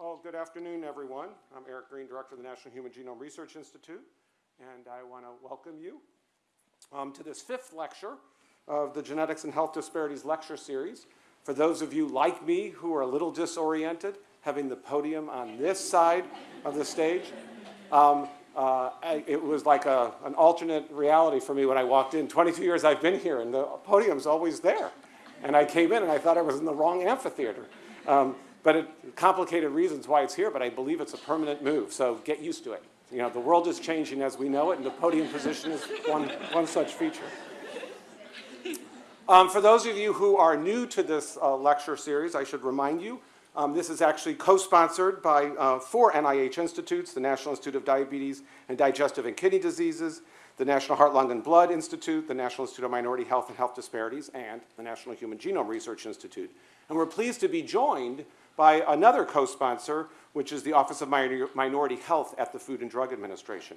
Well, good afternoon, everyone. I'm Eric Green, Director of the National Human Genome Research Institute, and I want to welcome you um, to this fifth lecture of the Genetics and Health Disparities Lecture Series. For those of you like me who are a little disoriented, having the podium on this side of the stage, um, uh, I, it was like a, an alternate reality for me when I walked in. 22 years I've been here, and the podium's always there. And I came in, and I thought I was in the wrong amphitheater. Um, but it, complicated reasons why it's here, but I believe it's a permanent move, so get used to it. You know, the world is changing as we know it, and the podium position is one, one such feature. Um, for those of you who are new to this uh, lecture series, I should remind you um, this is actually co-sponsored by uh, four NIH institutes, the National Institute of Diabetes and Digestive and Kidney Diseases, the National Heart, Lung, and Blood Institute, the National Institute of Minority Health and Health Disparities, and the National Human Genome Research Institute. And we're pleased to be joined by another co-sponsor, which is the Office of Minority Health at the Food and Drug Administration.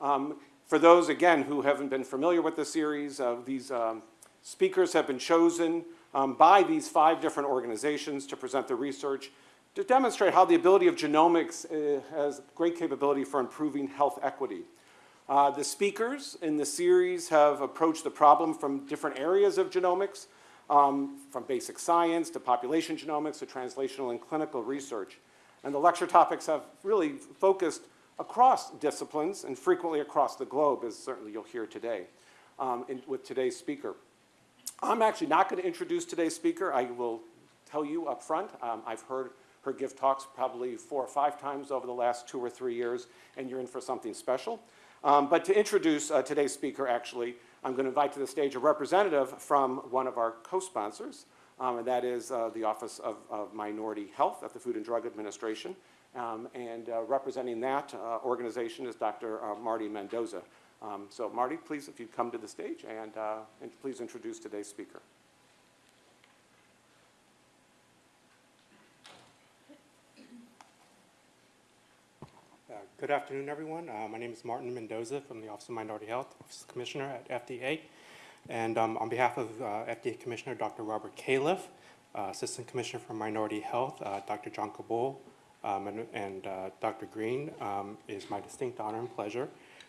Um, for those, again, who haven't been familiar with the series, uh, these um, speakers have been chosen um, by these five different organizations to present the research to demonstrate how the ability of genomics uh, has great capability for improving health equity. Uh, the speakers in the series have approached the problem from different areas of genomics, um, from basic science to population genomics to translational and clinical research. And the lecture topics have really focused across disciplines and frequently across the globe, as certainly you'll hear today um, in, with today's speaker. I'm actually not going to introduce today's speaker. I will tell you up front, um, I've heard her give talks probably four or five times over the last two or three years, and you're in for something special. Um, but to introduce uh, today's speaker, actually, I'm going to invite to the stage a representative from one of our co-sponsors, um, and that is uh, the Office of, of, Minority Health at the Food and Drug Administration. Um, and uh, representing that uh, organization is Dr. Uh, Marty Mendoza. Um, so Marty, please, if you come to the stage and, uh, and please introduce today's speaker. Good afternoon, everyone. Uh, my name is Martin Mendoza from the Office of Minority Health, Office Commissioner at FDA. And um, on behalf of uh, FDA Commissioner Dr. Robert Califf, uh, Assistant Commissioner for Minority Health, uh, Dr. Jonca Bull, um, and, and Dr. Green, um, is my distinct honor and pleasure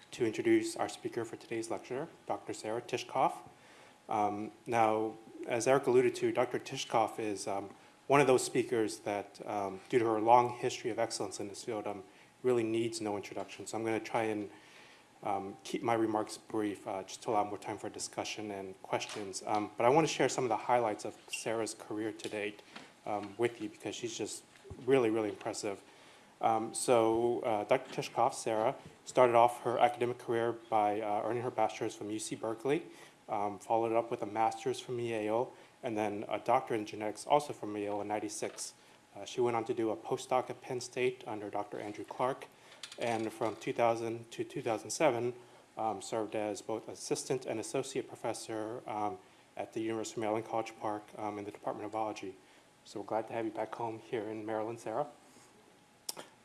to introduce our speaker for today's lecture, Dr. Sarah Tishkoff. Um, now, as Eric alluded to, Dr. Tishkoff is um, one of those speakers that, um, due to her long history of excellence in this field, really needs no introduction. So I'm going to try and um, keep my remarks brief uh, just to allow more time for discussion and questions. Um, but I want to share some of the highlights of Sarah's career to date with you because she's just really, really impressive. so uh, Dr. Tishkoff, Sarah, Started off her academic career by uh, earning her bachelor's from UC Berkeley, um, followed up with a master's from Yale, and then a doctorate in genetics also from Yale in 96. Uh, she went on to do a postdoc at Penn State under Dr. Andrew Clark, and from 2000 to 2007 um, served as both assistant and associate professor um, at the University of Maryland College Park um, in the Department of Biology. So we're glad to have you back home here in Maryland, Sarah.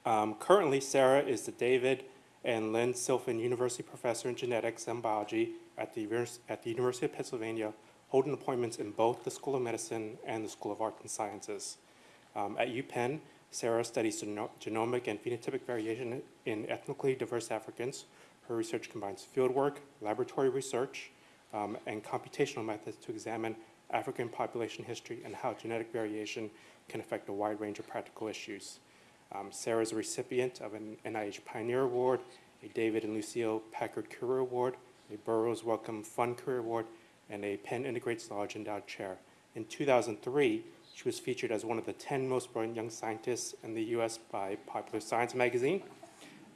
Um, currently, Sarah is the David and Lynn Silfen University Professor in Genetics and Biology at the, at the University of Pennsylvania, holding appointments in both the School of Medicine and the School of Arts and Sciences. Um, at UPenn, Sarah studies genomic and phenotypic variation in ethnically diverse Africans. Her research combines fieldwork, laboratory research, um, and computational methods to examine African population history and how genetic variation can affect a wide range of practical issues. Um, Sarah is a recipient of an NIH Pioneer Award, a David and Lucille Packard Career Award, a Burroughs Wellcome Fund Career Award, and a Penn Integrates Knowledge Endowed Chair. In 2003, she was featured as one of the 10 most brilliant young scientists in the US by Popular Science magazine,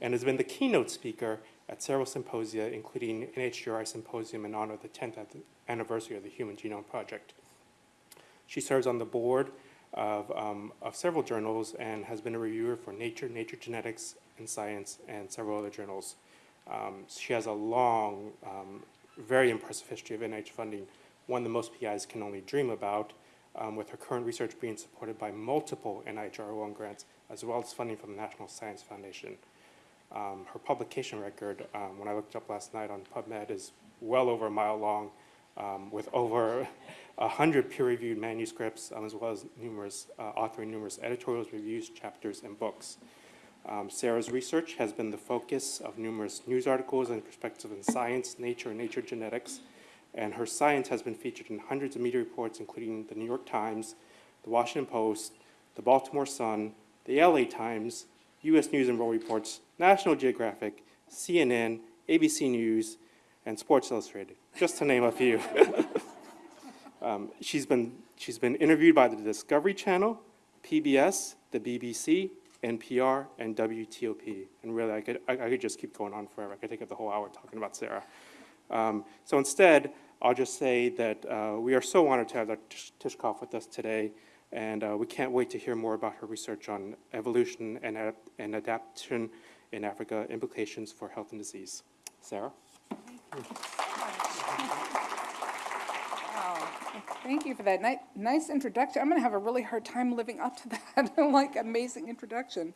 and has been the keynote speaker at several symposia, including NHGRI Symposium in honor of the 10th anniversary of the Human Genome Project. She serves on the board of, um, of several journals and has been a reviewer for Nature, Nature Genetics and Science, and several other journals. Um, she has a long, um, very impressive history of NIH funding, one that most PIs can only dream about, um, with her current research being supported by multiple NIH R01 grants, as well as funding from the National Science Foundation. Um, her publication record, um, when I looked up last night on PubMed, is well over a mile long, um, with over 100 peer-reviewed manuscripts, um, as well as numerous, uh, authoring numerous editorials, reviews, chapters, and books. Um, Sarah's research has been the focus of numerous news articles and perspectives in science, nature, and nature genetics, and her science has been featured in hundreds of media reports, including the New York Times, the Washington Post, the Baltimore Sun, the LA Times, U.S. News and World Reports, National Geographic, CNN, ABC News, and Sports Illustrated, just to name a few. Um, She's been, she's been interviewed by the Discovery Channel, PBS, the BBC, NPR, and WTOP. And really, I could, I I could just keep going on forever. I could take up the whole hour talking about Sarah. Um, So instead, I'll just say that uh, we are so honored to have Dr. Tishkoff with us today, and uh, we can't wait to hear more about her research on evolution and ad- and adaptation in Africa, implications for health and disease. Sarah? thank Wow, Thank you for that ni- nice introduction. I'm going to have a really hard time living up to that, like, amazing introduction.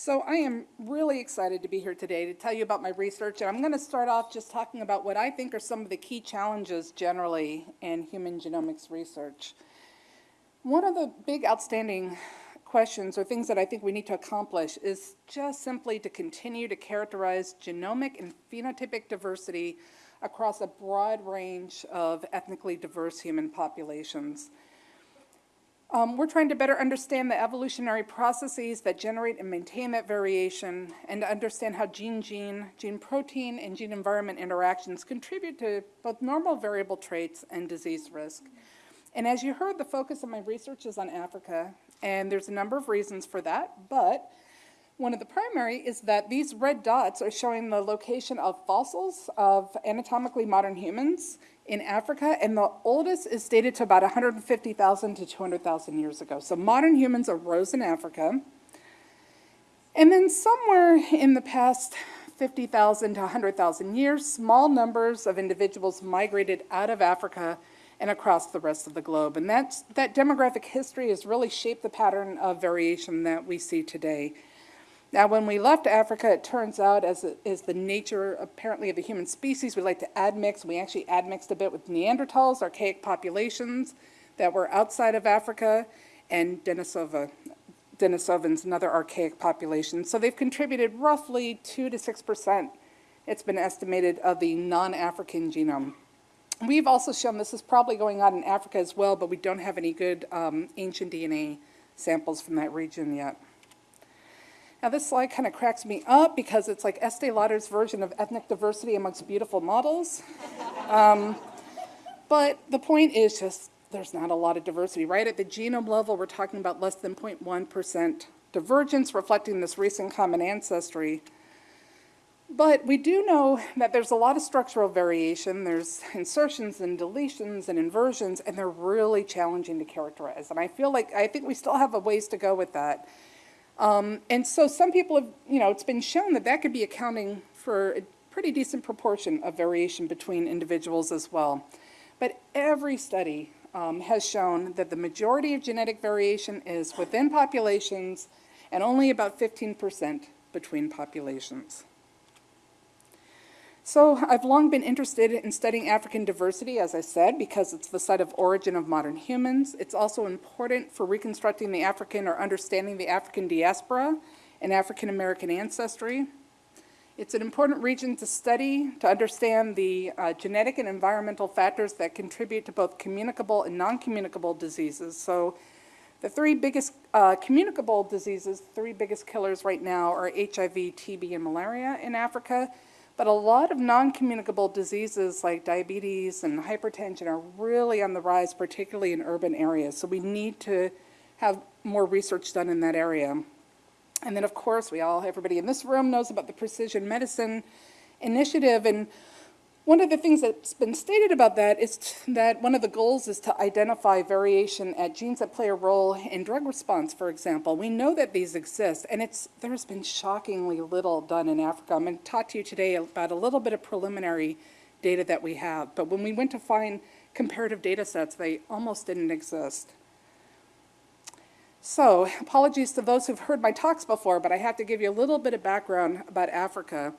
So I am really excited to be here today to tell you about my research, and I'm going to start off just talking about what I think are some of the key challenges generally in human genomics research. One of the big outstanding questions or things that I think we need to accomplish is just simply to continue to characterize genomic and phenotypic diversity across a broad range of ethnically diverse human populations. Um, we're trying to better understand the evolutionary processes that generate and maintain that variation and to understand how gene-gene, gene-protein, and gene-environment interactions contribute to both normal variable traits and disease risk. And as you heard, the focus of my research is on Africa, and there's a number of reasons for that, but one of the primary is that these red dots are showing the location of fossils of anatomically modern humans in Africa, and the oldest is dated to about 150,000 to 200,000 years ago. So modern humans arose in Africa. And then somewhere in the past 50,000 to 100,000 years, small numbers of individuals migrated out of Africa and across the rest of the globe. And that's, that demographic history has really shaped the pattern of variation that we see today. Now, when we left Africa, it turns out, as is the nature apparently of the human species, we like to admix. We actually admixed a bit with Neanderthals, archaic populations that were outside of Africa, and Denisova, Denisovans, another archaic population. So they've contributed roughly 2 to 6%, it's been estimated, of the non-African genome. We've also shown this is probably going on in Africa as well, but we don't have any good um, ancient DNA samples from that region yet. Now, this slide kind of cracks me up because it's like Estee Lauder's version of ethnic diversity amongst beautiful models. Um, but the point is just there's not a lot of diversity, right? At the genome level, we're talking about less than 0.1% divergence, reflecting this recent common ancestry. But we do know that there's a lot of structural variation. There's insertions and deletions and inversions, and they're really challenging to characterize. And I feel like, I think we still have a ways to go with that. Um, and so some people have, you know, it's been shown that that could be accounting for a pretty decent proportion of variation between individuals as well. But every study um, has shown that the majority of genetic variation is within populations and only about 15% between populations. So I've long been interested in studying African diversity, as I said, because it's the site of origin of modern humans. It's also important for reconstructing the African or understanding the African diaspora and African American ancestry. It's an important region to study to understand the uh, genetic and environmental factors that contribute to both communicable and non-communicable diseases. So the three biggest uh, communicable diseases, three biggest killers right now are HIV, TB, and malaria in Africa. But a lot of non-communicable diseases like diabetes and hypertension are really on the rise, particularly in urban areas. So we need to have more research done in that area. And then, of course, we all, everybody in this room knows about the Precision Medicine Initiative. And one of the things that's been stated about that is that one of the goals is to identify variation at genes that play a role in drug response, for example. We know that these exist, and it's, there's been shockingly little done in Africa. I'm going to talk to you today about a little bit of preliminary data that we have. But when we went to find comparative data sets, they almost didn't exist. So, apologies to those who've heard my talks before, but I have to give you a little bit of background about Africa.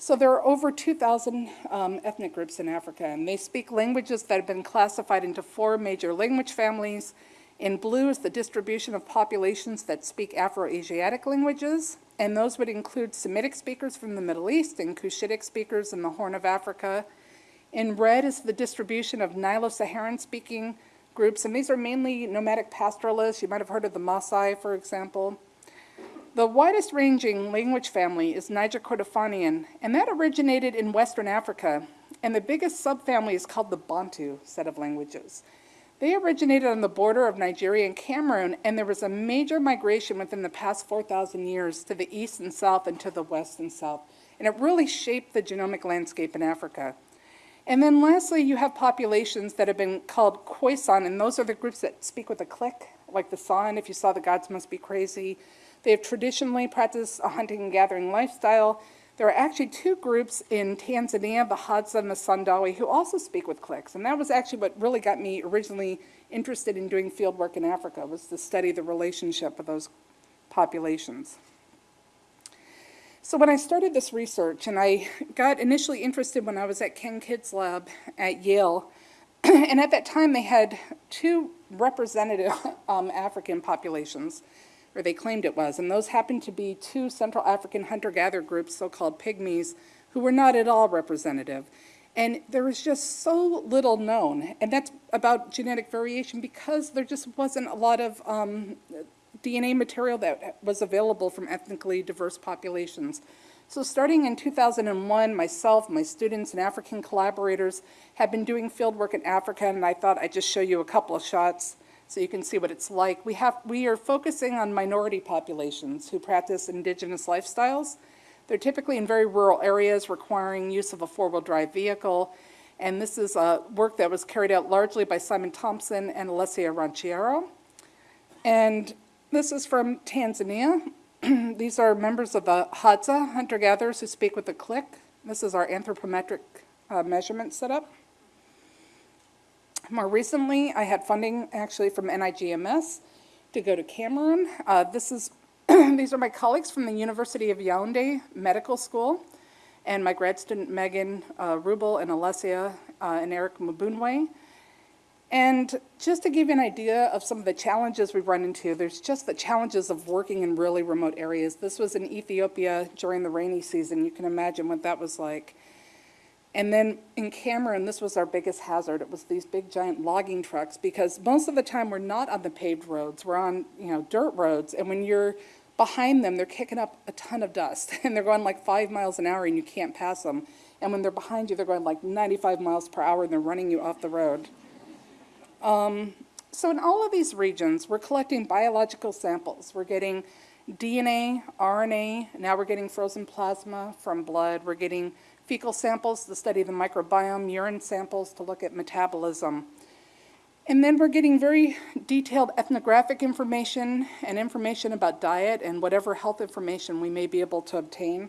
So there are over 2,000 um, ethnic groups in Africa, and they speak languages that have been classified into four major language families. In blue is the distribution of populations that speak Afro-Asiatic languages, and those would include Semitic speakers from the Middle East and Cushitic speakers in the Horn of Africa. In red is the distribution of Nilo-Saharan speaking groups, and these are mainly nomadic pastoralists. You might have heard of the Maasai, for example. The widest ranging language family is Niger Kordofanian, and that originated in Western Africa. And the biggest subfamily is called the Bantu set of languages. They originated on the border of Nigeria and Cameroon, and there was a major migration within the past 4,000 years to the east and south and to the west and south. And it really shaped the genomic landscape in Africa. And then lastly, you have populations that have been called Khoisan, and those are the groups that speak with a click, like the San, if you saw the gods must be crazy. They have traditionally practiced a hunting and gathering lifestyle. There are actually two groups in Tanzania, the Hadza and the Sandawe, who also speak with clicks. And that was actually what really got me originally interested in doing field work in Africa, was to study the relationship of those populations. So when I started this research, and I got initially interested when I was at Ken Kidd's lab at Yale, and at that time they had two representative um, African populations, or they claimed it was, and those happened to be two Central African hunter-gatherer groups, so-called pygmies, who were not at all representative. And there was just so little known, and that's about genetic variation because there just wasn't a lot of um, DNA material that was available from ethnically diverse populations. So starting in 2001, myself, my students, and African collaborators have been doing field work in Africa, and I thought I'd just show you a couple of shots so you can see what it's like. We, have, we are focusing on minority populations who practice indigenous lifestyles. They're typically in very rural areas requiring use of a four-wheel drive vehicle, and this is a work that was carried out largely by Simon Thompson and Alessia Ranciaro. And this is from Tanzania. These are members of the Hadza hunter-gatherers who speak with a click. This is our anthropometric uh, measurement setup. More recently, I had funding actually from NIGMS to go to Cameroon. Uh, this is, these are my colleagues from the University of Yaoundé Medical School and my grad student Megan uh, Rubel and Alessia uh, and Eric Mbunwe. And just to give you an idea of some of the challenges we've run into, there's just the challenges of working in really remote areas. This was in Ethiopia during the rainy season. You can imagine what that was like. And then in Cameroon, this was our biggest hazard. It was these big giant logging trucks because most of the time we're not on the paved roads. We're on, you know, dirt roads. And when you're behind them, they're kicking up a ton of dust and they're going like five miles an hour and you can't pass them. And when they're behind you, they're going like 95 miles per hour and they're running you off the road. Um, so in all of these regions, we're collecting biological samples. We're getting DNA, RNA, now we're getting frozen plasma from blood. We're getting fecal samples to study of the microbiome, urine samples to look at metabolism. And then we're getting very detailed ethnographic information and information about diet and whatever health information we may be able to obtain.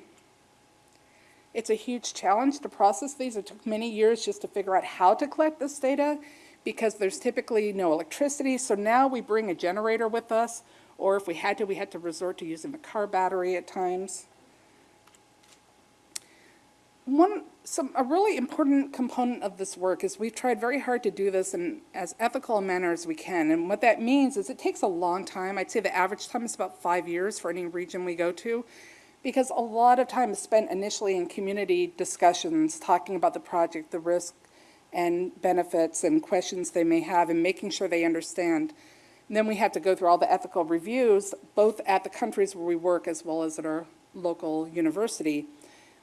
It's a huge challenge to process these. It took many years just to figure out how to collect this data because there's typically no electricity. So now we bring a generator with us, or if we had to, we had to resort to using the car battery at times. One, some, a really important component of this work is we've tried very hard to do this in as ethical a manner as we can. And what that means is it takes a long time. I'd say the average time is about five years for any region we go to because a lot of time is spent initially in community discussions, talking about the project, the risk and benefits and questions they may have and making sure they understand. And then we have to go through all the ethical reviews, both at the countries where we work as well as at our local university.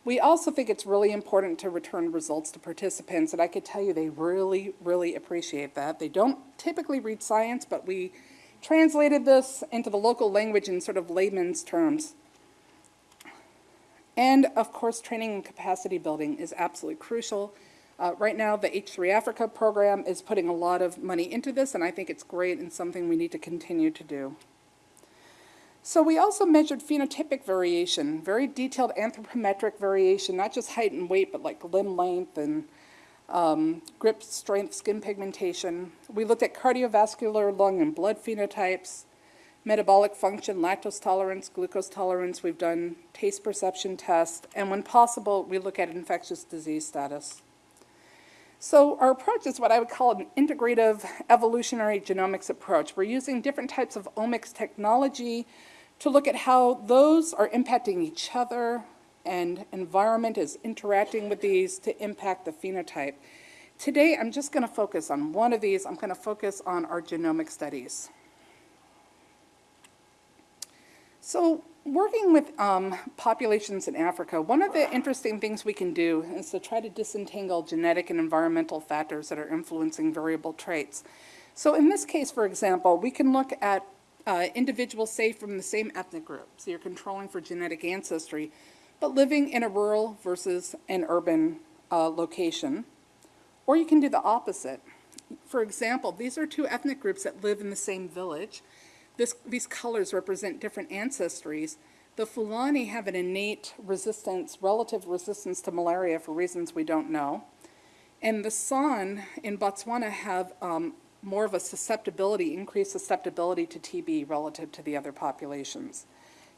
We also think it's really important to return results to participants, and I could tell you they really, really appreciate that. They don't typically read science, but we translated this into the local language in sort of layman's terms. And of course, training and capacity building is absolutely crucial. Uh, right now, the H3 Africa program is putting a lot of money into this, and I think it's great and something we need to continue to do. So we also measured phenotypic variation, very detailed anthropometric variation, not just height and weight, but like limb length and um, grip strength, skin pigmentation. We looked at cardiovascular, lung, and blood phenotypes, metabolic function, lactose tolerance, glucose tolerance. We've done taste perception tests, and when possible, we look at infectious disease status. So our approach is what I would call an integrative evolutionary genomics approach. We're using different types of omics technology to look at how those are impacting each other and environment is interacting with these to impact the phenotype. Today, I'm just going to focus on one of these. I'm going to focus on our genomic studies. So working with um, populations in Africa, one of the interesting things we can do is to try to disentangle genetic and environmental factors that are influencing variable traits. So in this case, for example, we can look at uh, individuals, say, from the same ethnic group. So you're controlling for genetic ancestry, but living in a rural versus an urban uh, location. Or you can do the opposite. For example, these are two ethnic groups that live in the same village. This, these colors represent different ancestries. The Fulani have an innate resistance, relative resistance to malaria for reasons we don't know. And the San in Botswana have um, more of a susceptibility, increased susceptibility to TB relative to the other populations.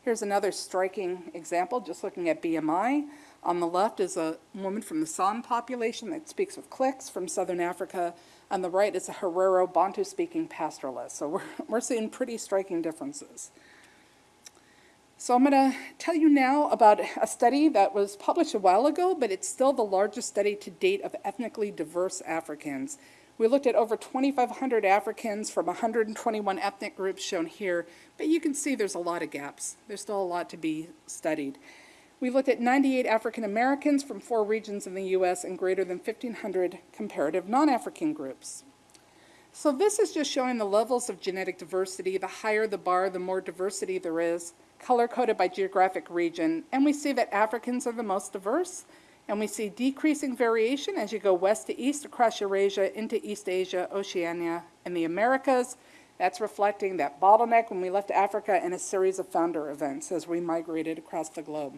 Here's another striking example, just looking at BMI. On the left is a woman from the San population that speaks with clicks from southern Africa. On the right is a Herero Bantu-speaking pastoralist. So we're, we're seeing pretty striking differences. So I'm going to tell you now about a study that was published a while ago, but it's still the largest study to date of ethnically diverse Africans. We looked at over 2,500 Africans from 121 ethnic groups shown here, but you can see there's a lot of gaps. There's still a lot to be studied. We looked at 98 African Americans from four regions in the U.S. and greater than 1,500 comparative non-African groups. So this is just showing the levels of genetic diversity. The higher the bar, the more diversity there is, color-coded by geographic region. And we see that Africans are the most diverse, and we see decreasing variation as you go west to east across Eurasia into East Asia, Oceania, and the Americas. That's reflecting that bottleneck when we left Africa and a series of founder events as we migrated across the globe.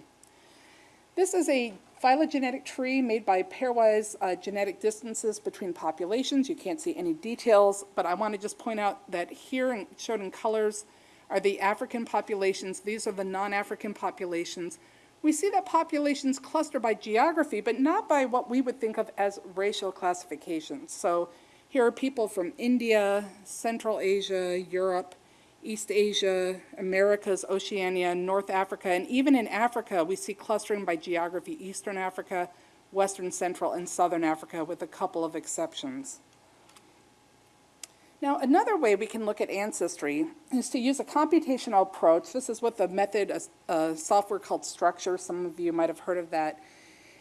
This is a phylogenetic tree made by pairwise uh, genetic distances between populations. You can't see any details, but I want to just point out that here shown in colors are the African populations. These are the non-African populations. We see that populations cluster by geography, but not by what we would think of as racial classifications. So here are people from India, Central Asia, Europe, East Asia, Americas, Oceania, North Africa, and even in Africa, we see clustering by geography, Eastern Africa, Western Central, and Southern Africa, with a couple of exceptions. Now, another way we can look at ancestry is to use a computational approach. This is with a method, a, a software called Structure. Some of you might have heard of that.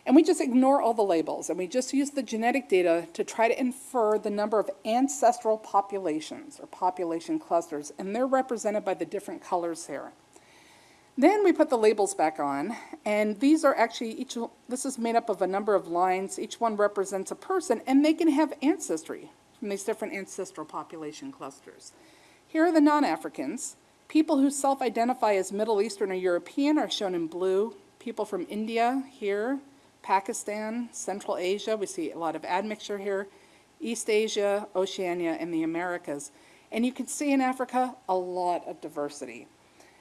And we just ignore all the labels, and we just use the genetic data to try to infer the number of ancestral populations, or population clusters, and they're represented by the different colors here. Then we put the labels back on, and these are actually, each, this is made up of a number of lines. Each one represents a person, and they can have ancestry from these different ancestral population clusters. Here are the non-Africans. People who self-identify as Middle Eastern or European are shown in blue. People from India here, Pakistan, Central Asia, we see a lot of admixture here, East Asia, Oceania, and the Americas. And you can see in Africa a lot of diversity.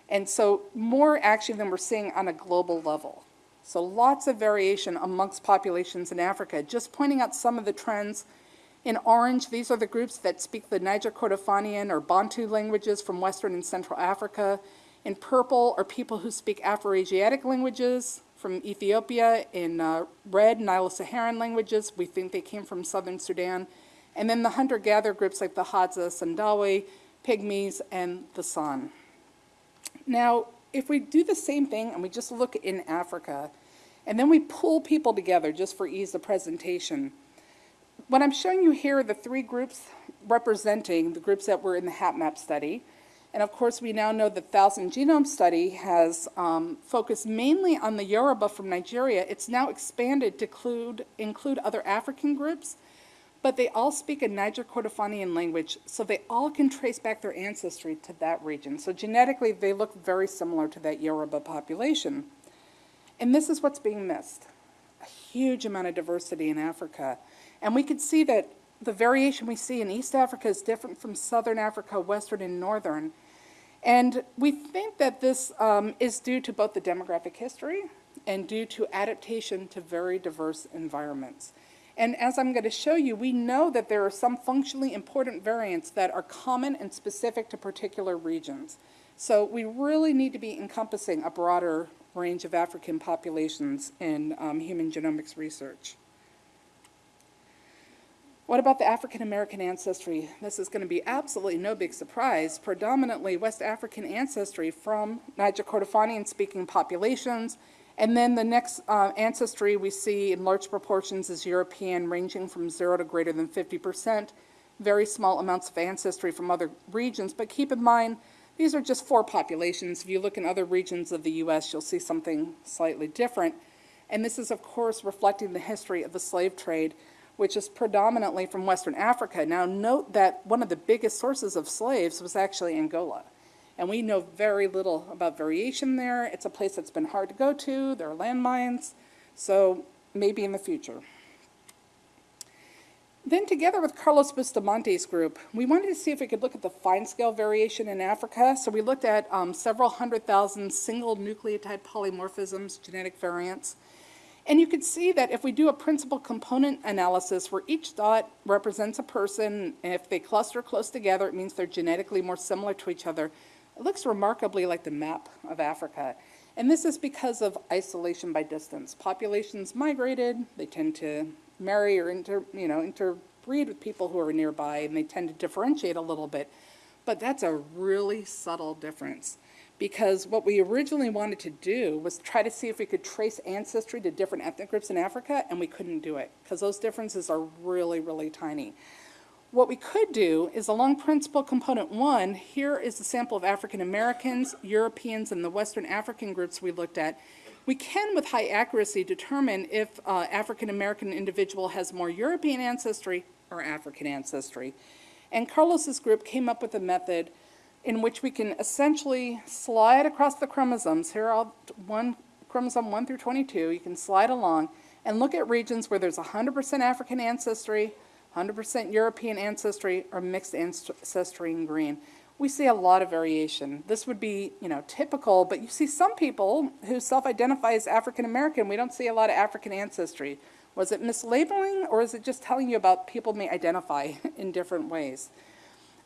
And so more actually than we're seeing on a global level. So lots of variation amongst populations in Africa, just pointing out some of the trends in orange, these are the groups that speak the Niger Kordofanian or Bantu languages from Western and Central Africa. In purple are people who speak Afroasiatic languages from Ethiopia. In uh, red, Nilo-Saharan languages. We think they came from southern Sudan. And then the hunter-gatherer groups like the Hadza, Sandawe, Pygmies, and the San. Now, if we do the same thing and we just look in Africa, and then we pull people together just for ease of presentation, what I'm showing you here are the three groups representing the groups that were in the HapMap study. And of course, we now know the Thousand Genome Study has um, focused mainly on the Yoruba from Nigeria. It's now expanded to include, include other African groups, but they all speak a Niger Kordofanian language, so they all can trace back their ancestry to that region. So genetically, they look very similar to that Yoruba population. And this is what's being missed. A huge amount of diversity in Africa. And we could see that the variation we see in East Africa is different from Southern Africa, Western and Northern. And we think that this um, is due to both the demographic history and due to adaptation to very diverse environments. And as I'm going to show you, we know that there are some functionally important variants that are common and specific to particular regions. So we really need to be encompassing a broader range of African populations in um, human genomics research. What about the African American ancestry? This is going to be absolutely no big surprise. Predominantly West African ancestry from Niger Kordofanian speaking populations. And then the next uh, ancestry we see in large proportions is European, ranging from zero to greater than 50%. Very small amounts of ancestry from other regions. But keep in mind, these are just four populations. If you look in other regions of the U.S., you'll see something slightly different. And this is, of course, reflecting the history of the slave trade which is predominantly from Western Africa. Now, note that one of the biggest sources of slaves was actually Angola. And we know very little about variation there. It's a place that's been hard to go to. There are landmines. So maybe in the future. Then together with Carlos Bustamante's group, we wanted to see if we could look at the fine scale variation in Africa. So we looked at um, several hundred thousand single nucleotide polymorphisms, genetic variants. And you can see that if we do a principal component analysis where each dot represents a person, and if they cluster close together, it means they're genetically more similar to each other. It looks remarkably like the map of Africa. And this is because of isolation by distance. Populations migrated, they tend to marry or inter, you know, interbreed with people who are nearby, and they tend to differentiate a little bit. But that's a really subtle difference because what we originally wanted to do was try to see if we could trace ancestry to different ethnic groups in Africa, and we couldn't do it because those differences are really, really tiny. What we could do is along principal component one, here is a sample of African Americans, Europeans, and the Western African groups we looked at. We can, with high accuracy, determine if uh, African American individual has more European ancestry or African ancestry. And Carlos's group came up with a method in which we can essentially slide across the chromosomes. Here are one chromosome 1 through 22. You can slide along and look at regions where there's 100% African ancestry, 100% European ancestry, or mixed ancestry in green. We see a lot of variation. This would be, you know, typical, but you see some people who self-identify as African American, we don't see a lot of African ancestry. Was it mislabeling, or is it just telling you about people may identify in different ways?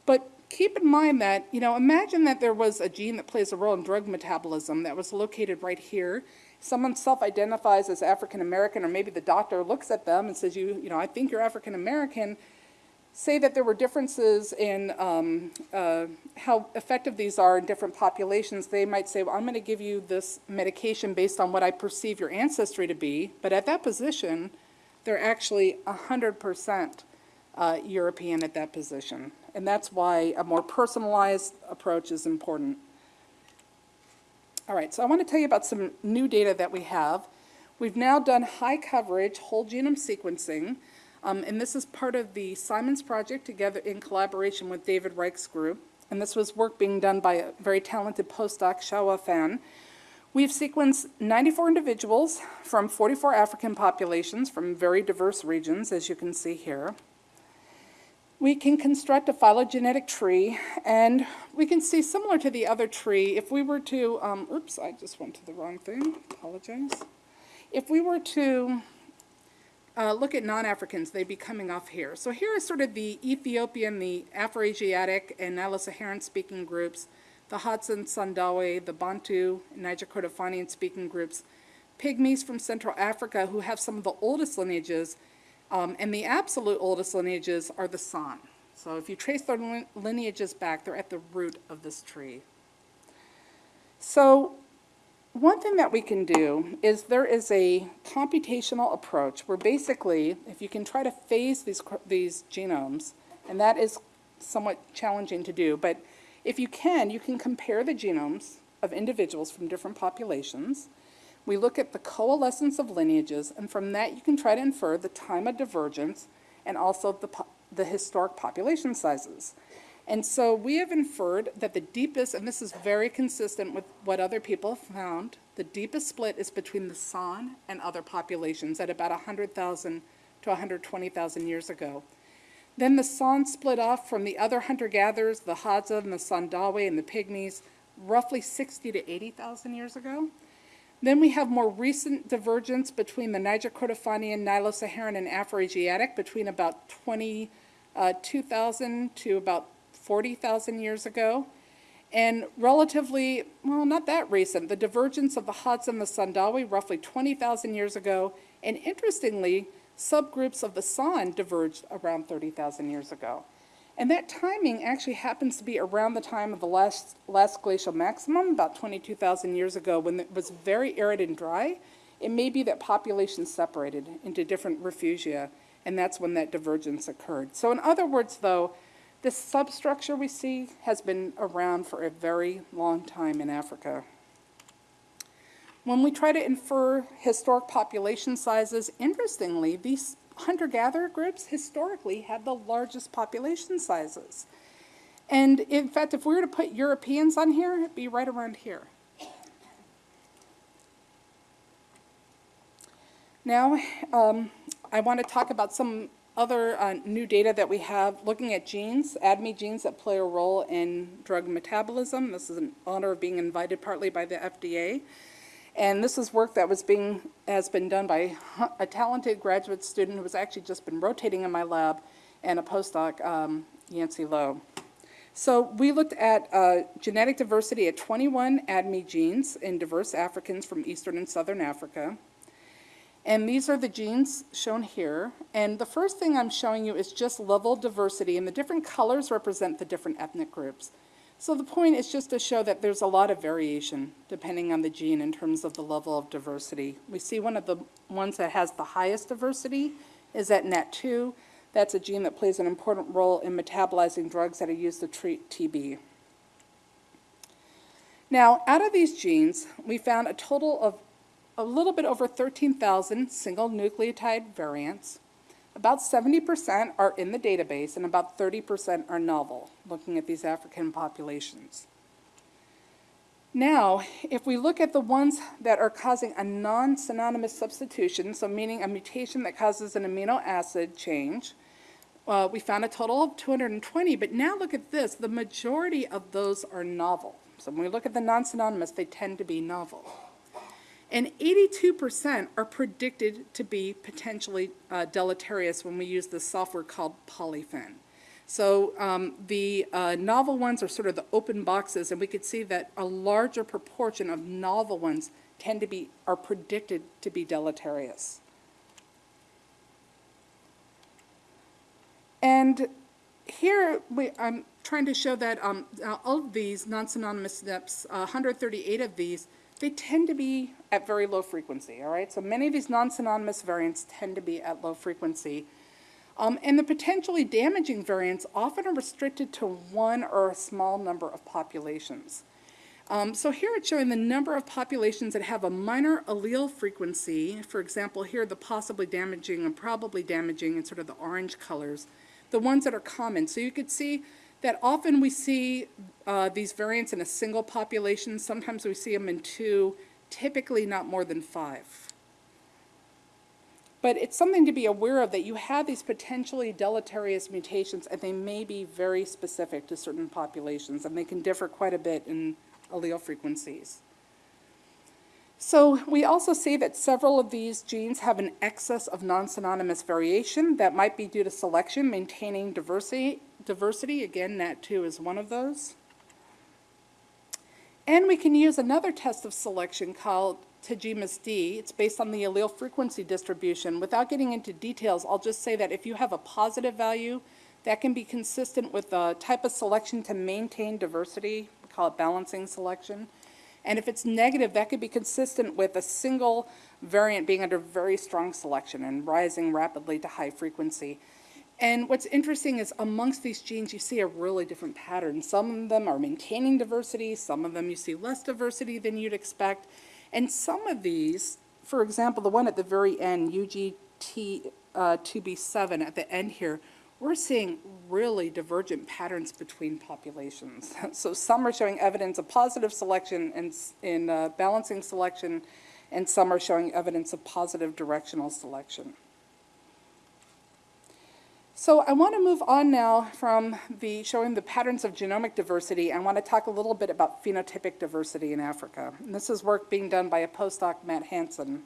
But keep in mind that, you know, imagine that there was a gene that plays a role in drug metabolism that was located right here. Someone self-identifies as African American, or maybe the doctor looks at them and says, you, you know, I think you're African American. Say that there were differences in um, uh, how effective these are in different populations. They might say, well, I'm going to give you this medication based on what I perceive your ancestry to be. But at that position, they're actually 100% uh, European at that position. And that's why a more personalized approach is important. All right, so I want to tell you about some new data that we have. We've now done high coverage whole genome sequencing, um, and this is part of the Simons project together in collaboration with David Reich's group. And this was work being done by a very talented postdoc, Shaohua Fan. We've sequenced 94 individuals from 44 African populations from very diverse regions, as you can see here we can construct a phylogenetic tree, and we can see similar to the other tree, if we were to, um, oops, I just went to the wrong thing, apologize. If we were to uh, look at non-Africans, they'd be coming off here. So here is sort of the Ethiopian, the Afro-Asiatic, and Nilo-Saharan speaking groups, the Hadza, Sandawe, the Bantu, Niger Kordofanian speaking groups, Pygmies from Central Africa who have some of the oldest lineages, um, and the absolute oldest lineages are the San. So if you trace their lineages back, they're at the root of this tree. So one thing that we can do is there is a computational approach where basically, if you can try to phase these, these genomes, and that is somewhat challenging to do, but if you can, you can compare the genomes of individuals from different populations, we look at the coalescence of lineages, and from that you can try to infer the time of divergence and also the, the historic population sizes. And so we have inferred that the deepest, and this is very consistent with what other people have found, the deepest split is between the San and other populations at about 100,000 to 120,000 years ago. Then the San split off from the other hunter-gatherers, the Hadza and the Sandawe and the Pygmies, roughly 60 to 80,000 years ago. Then we have more recent divergence between the Niger-Kordofanian, Nilo-Saharan, and Afroasiatic between about 22,000 uh, to about 40,000 years ago. And relatively, well, not that recent, the divergence of the Hadza and the Sandawe roughly 20,000 years ago. And interestingly, subgroups of the San diverged around 30,000 years ago. And that timing actually happens to be around the time of the last, last glacial maximum, about 22,000 years ago, when it was very arid and dry. It may be that populations separated into different refugia, and that's when that divergence occurred. So in other words, though, this substructure we see has been around for a very long time in Africa. When we try to infer historic population sizes, interestingly, these hunter-gatherer groups historically had the largest population sizes. And in fact, if we were to put Europeans on here, it'd be right around here. Now, um, I want to talk about some other uh, new data that we have looking at genes, ADME genes that play a role in drug metabolism. This is an honor of being invited partly by the FDA. And this is work that was being, has been done by a talented graduate student who has actually just been rotating in my lab and a postdoc, um, Yancy Lo. So we looked at uh, genetic diversity at 21 ADME genes in diverse Africans from Eastern and Southern Africa. And these are the genes shown here. And the first thing I'm showing you is just level diversity, and the different colors represent the different ethnic groups. So the point is just to show that there's a lot of variation depending on the gene in terms of the level of diversity. We see one of the ones that has the highest diversity is at NAT2. That's a gene that plays an important role in metabolizing drugs that are used to treat TB. Now, out of these genes, we found a total of a little bit over 13,000 single nucleotide variants. About 70% are in the database and about 30% are novel, looking at these African populations. Now, if we look at the ones that are causing a non-synonymous substitution, so meaning a mutation that causes an amino acid change, uh, we found a total of 220, but now look at this, the majority of those are novel. So when we look at the non-synonymous, they tend to be novel. And 82% are predicted to be potentially uh, deleterious when we use this software called Polyphen. So um, the uh, novel ones are sort of the open boxes, and we could see that a larger proportion of novel ones tend to be, are predicted to be deleterious. And here we, I'm trying to show that um, all of these non-synonymous SNPs, uh, 138 of these, they tend to be at very low frequency, all right? So many of these non-synonymous variants tend to be at low frequency. Um, and the potentially damaging variants often are restricted to one or a small number of populations. Um, so here it's showing the number of populations that have a minor allele frequency. For example, here the possibly damaging and probably damaging in sort of the orange colors, the ones that are common. So you could see that often we see uh, these variants in a single population. Sometimes we see them in two, typically not more than five. But it's something to be aware of that you have these potentially deleterious mutations and they may be very specific to certain populations and they can differ quite a bit in allele frequencies. So we also see that several of these genes have an excess of non-synonymous variation that might be due to selection, maintaining diversity. Diversity, again, NAT2 is one of those. And we can use another test of selection called Tajima's D. It's based on the allele frequency distribution. Without getting into details, I'll just say that if you have a positive value, that can be consistent with the type of selection to maintain diversity. We call it balancing selection. And if it's negative, that could be consistent with a single variant being under very strong selection and rising rapidly to high frequency. And what's interesting is amongst these genes, you see a really different pattern. Some of them are maintaining diversity, some of them you see less diversity than you'd expect. And some of these, for example, the one at the very end, UGT2B7 uh, at the end here, we're seeing really divergent patterns between populations. So some are showing evidence of positive selection in, in uh, balancing selection, and some are showing evidence of positive directional selection. So I want to move on now from the showing the patterns of genomic diversity. I want to talk a little bit about phenotypic diversity in Africa. And this is work being done by a postdoc, Matt Hansen.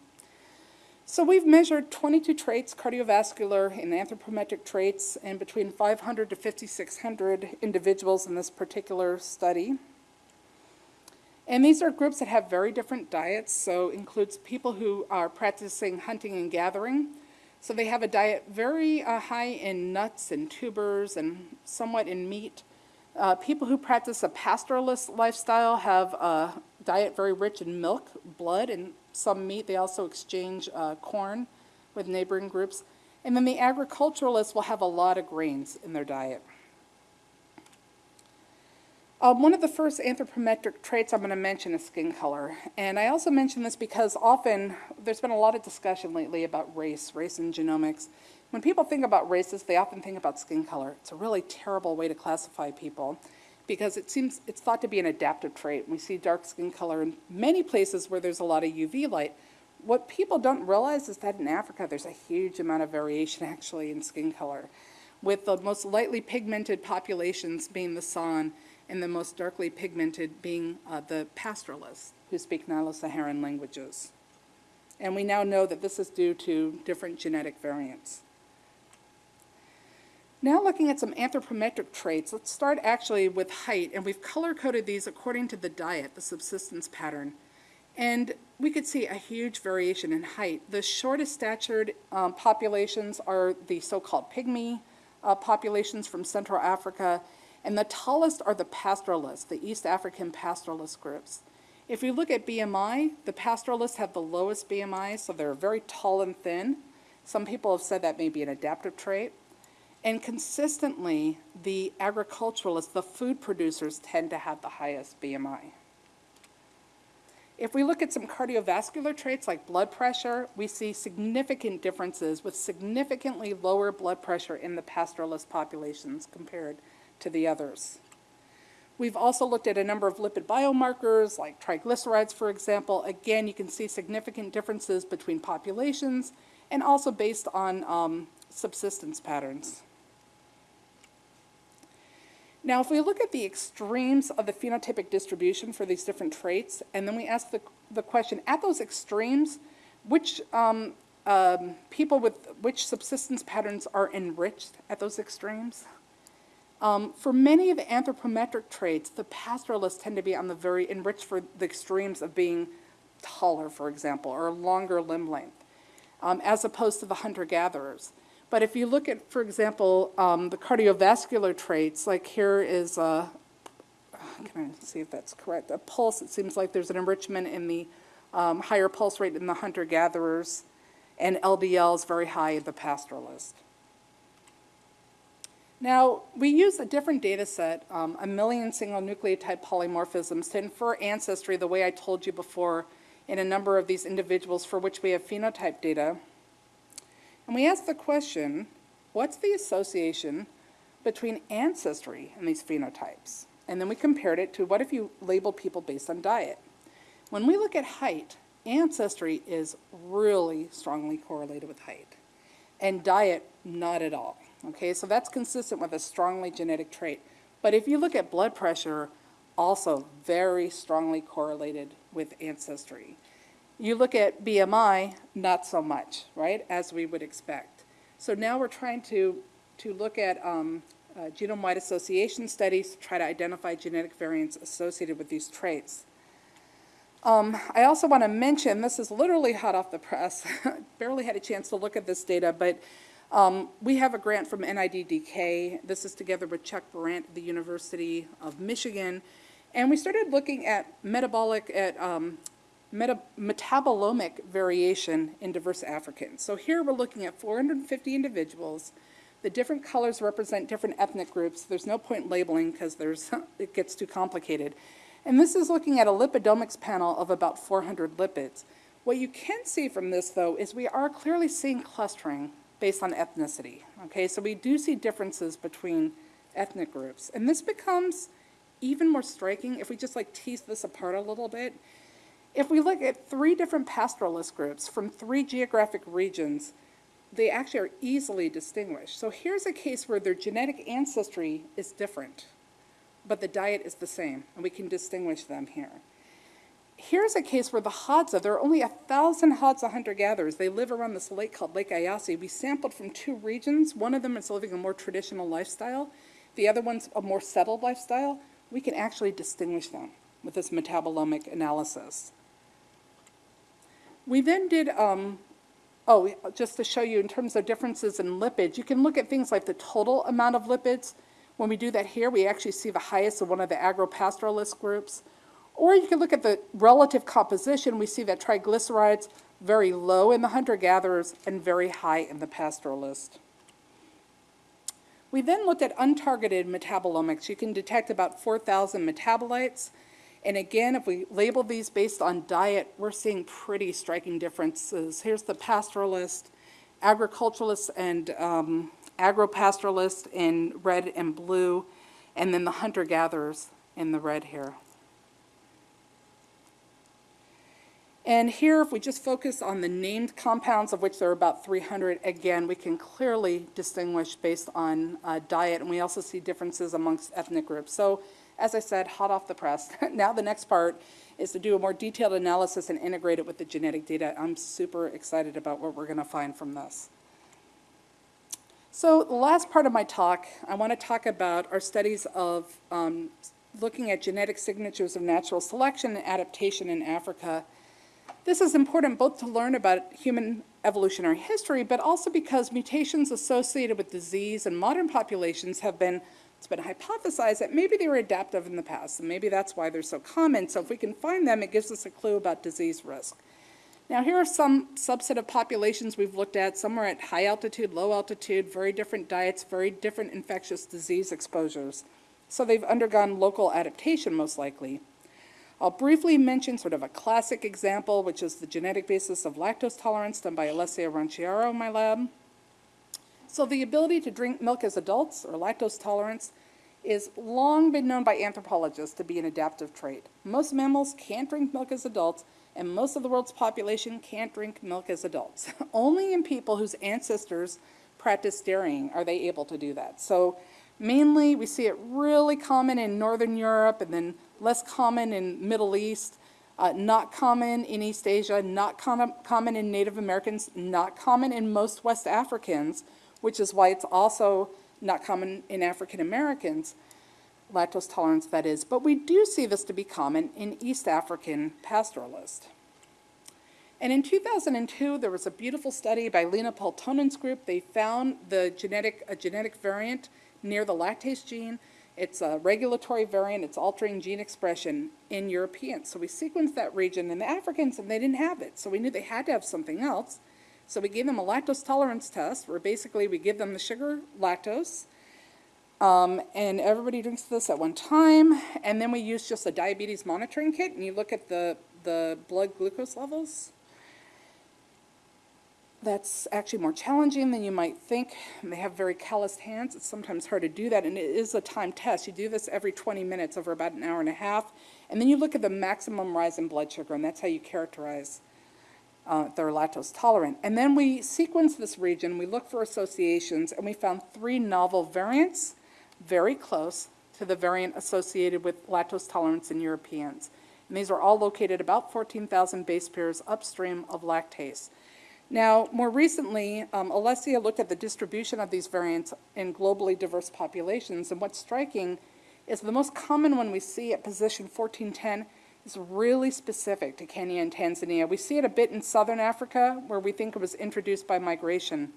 So we've measured 22 traits, cardiovascular and anthropometric traits, in between 500 to 5,600 individuals in this particular study. And these are groups that have very different diets, so includes people who are practicing hunting and gathering. So they have a diet very uh, high in nuts and tubers and somewhat in meat. Uh, people who practice a pastoralist lifestyle have a diet very rich in milk, blood, and some meat. They also exchange uh, corn with neighboring groups. And then the agriculturalists will have a lot of grains in their diet. Um, one of the first anthropometric traits I'm going to mention is skin color. And I also mention this because often there's been a lot of discussion lately about race, race and genomics. When people think about races, they often think about skin color. It's a really terrible way to classify people because it seems it's thought to be an adaptive trait. We see dark skin color in many places where there's a lot of UV light. What people don't realize is that in Africa, there's a huge amount of variation actually in skin color, with the most lightly pigmented populations being the San and the most darkly pigmented being uh, the pastoralists who speak Nilo-Saharan languages. And we now know that this is due to different genetic variants. Now looking at some anthropometric traits, let's start actually with height, and we've color-coded these according to the diet, the subsistence pattern. And we could see a huge variation in height. The shortest statured um, populations are the so-called pygmy uh, populations from Central Africa, and the tallest are the pastoralists, the East African pastoralist groups. If you look at BMI, the pastoralists have the lowest BMI, so they're very tall and thin. Some people have said that may be an adaptive trait. And consistently, the agriculturalists, the food producers, tend to have the highest BMI. If we look at some cardiovascular traits like blood pressure, we see significant differences with significantly lower blood pressure in the pastoralist populations compared to the others. We've also looked at a number of lipid biomarkers like triglycerides, for example. Again, you can see significant differences between populations and also based on um, subsistence patterns. Now, if we look at the extremes of the phenotypic distribution for these different traits, and then we ask the, the question, at those extremes, which um, um, people with which subsistence patterns are enriched at those extremes? Um, for many of the anthropometric traits, the pastoralists tend to be on the very enriched for the extremes of being taller, for example, or longer limb length, um, as opposed to the hunter-gatherers. But if you look at, for example, um, the cardiovascular traits, like here is, a, can I see if that's correct, a pulse, it seems like there's an enrichment in the um, higher pulse rate in the hunter-gatherers, and LDL is very high in the pastoralist. Now, we use a different data set, um, a million single nucleotide polymorphisms, to infer ancestry the way I told you before in a number of these individuals for which we have phenotype data. And we ask the question, what's the association between ancestry and these phenotypes? And then we compared it to what if you label people based on diet? When we look at height, ancestry is really strongly correlated with height, and diet, not at all. Okay, so that's consistent with a strongly genetic trait. But if you look at blood pressure, also very strongly correlated with ancestry. You look at BMI, not so much, right, as we would expect. So now we're trying to, to look at um, uh, genome-wide association studies to try to identify genetic variants associated with these traits. Um, I also want to mention, this is literally hot off the press, barely had a chance to look at this data, but um, we have a grant from NIDDK. This is together with Chuck Burant the University of Michigan. And we started looking at metabolic, at um, meta metabolomic variation in diverse Africans. So here we're looking at 450 individuals. The different colors represent different ethnic groups. There's no point labeling because there's it gets too complicated. And this is looking at a lipidomics panel of about 400 lipids. What you can see from this, though, is we are clearly seeing clustering based on ethnicity. Okay, so we do see differences between ethnic groups. And this becomes even more striking if we just like tease this apart a little bit. If we look at three different pastoralist groups from three geographic regions, they actually are easily distinguished. So here's a case where their genetic ancestry is different, but the diet is the same, and we can distinguish them here. Here's a case where the Hadza, there are only a thousand Hadza hunter-gatherers. They live around this lake called Lake Eyasi. We sampled from two regions. One of them is living a more traditional lifestyle. The other one's a more settled lifestyle. We can actually distinguish them with this metabolomic analysis. We then did, um, oh, just to show you in terms of differences in lipids, you can look at things like the total amount of lipids. When we do that here, we actually see the highest of one of the agropastoralist groups. Or you can look at the relative composition. We see that triglycerides very low in the hunter-gatherers and very high in the pastoralist. We then looked at untargeted metabolomics. You can detect about 4,000 metabolites. And again, if we label these based on diet, we're seeing pretty striking differences. Here's the pastoralist, agriculturalist, and um, agropastoralist in red and blue, and then the hunter-gatherers in the red here. And here, if we just focus on the named compounds, of which there are about 300, again, we can clearly distinguish based on uh, diet, and we also see differences amongst ethnic groups. So, as I said, hot off the press. now the next part is to do a more detailed analysis and integrate it with the genetic data. I'm super excited about what we're going to find from this. So the last part of my talk, I want to talk about our studies of um, looking at genetic signatures of natural selection and adaptation in Africa. This is important both to learn about human evolutionary history, but also because mutations associated with disease in modern populations have been, it's been hypothesized that maybe they were adaptive in the past, and maybe that's why they're so common. So if we can find them, it gives us a clue about disease risk. Now here are some subset of populations we've looked at. Some are at high altitude, low altitude, very different diets, very different infectious disease exposures. So they've undergone local adaptation most likely. I'll briefly mention sort of a classic example, which is the genetic basis of lactose tolerance done by Alessia Ranciaro in my lab. So the ability to drink milk as adults, or lactose tolerance, is long been known by anthropologists to be an adaptive trait. Most mammals can't drink milk as adults, and most of the world's population can't drink milk as adults. Only in people whose ancestors practiced dairying are they able to do that. So mainly we see it really common in Northern Europe and then less common in Middle East, uh, not common in East Asia, not com common in Native Americans, not common in most West Africans, which is why it's also not common in African Americans, lactose tolerance that is. But we do see this to be common in East African pastoralists. And in 2002, there was a beautiful study by Lena Peltonen's group. They found the genetic, a genetic variant near the lactase gene it's a regulatory variant. It's altering gene expression in Europeans. So we sequenced that region in the Africans, and they didn't have it. So we knew they had to have something else. So we gave them a lactose tolerance test, where basically we give them the sugar lactose, um, and everybody drinks this at one time. And then we use just a diabetes monitoring kit, and you look at the, the blood glucose levels that's actually more challenging than you might think. They have very calloused hands. It's sometimes hard to do that, and it is a time test. You do this every 20 minutes over about an hour and a half, and then you look at the maximum rise in blood sugar, and that's how you characterize uh, they're lactose tolerant. And then we sequence this region, we look for associations, and we found three novel variants, very close to the variant associated with lactose tolerance in Europeans. And these are all located about 14,000 base pairs upstream of lactase. Now, more recently, um, Alessia looked at the distribution of these variants in globally diverse populations, and what's striking is the most common one we see at position 1410 is really specific to Kenya and Tanzania. We see it a bit in southern Africa, where we think it was introduced by migration.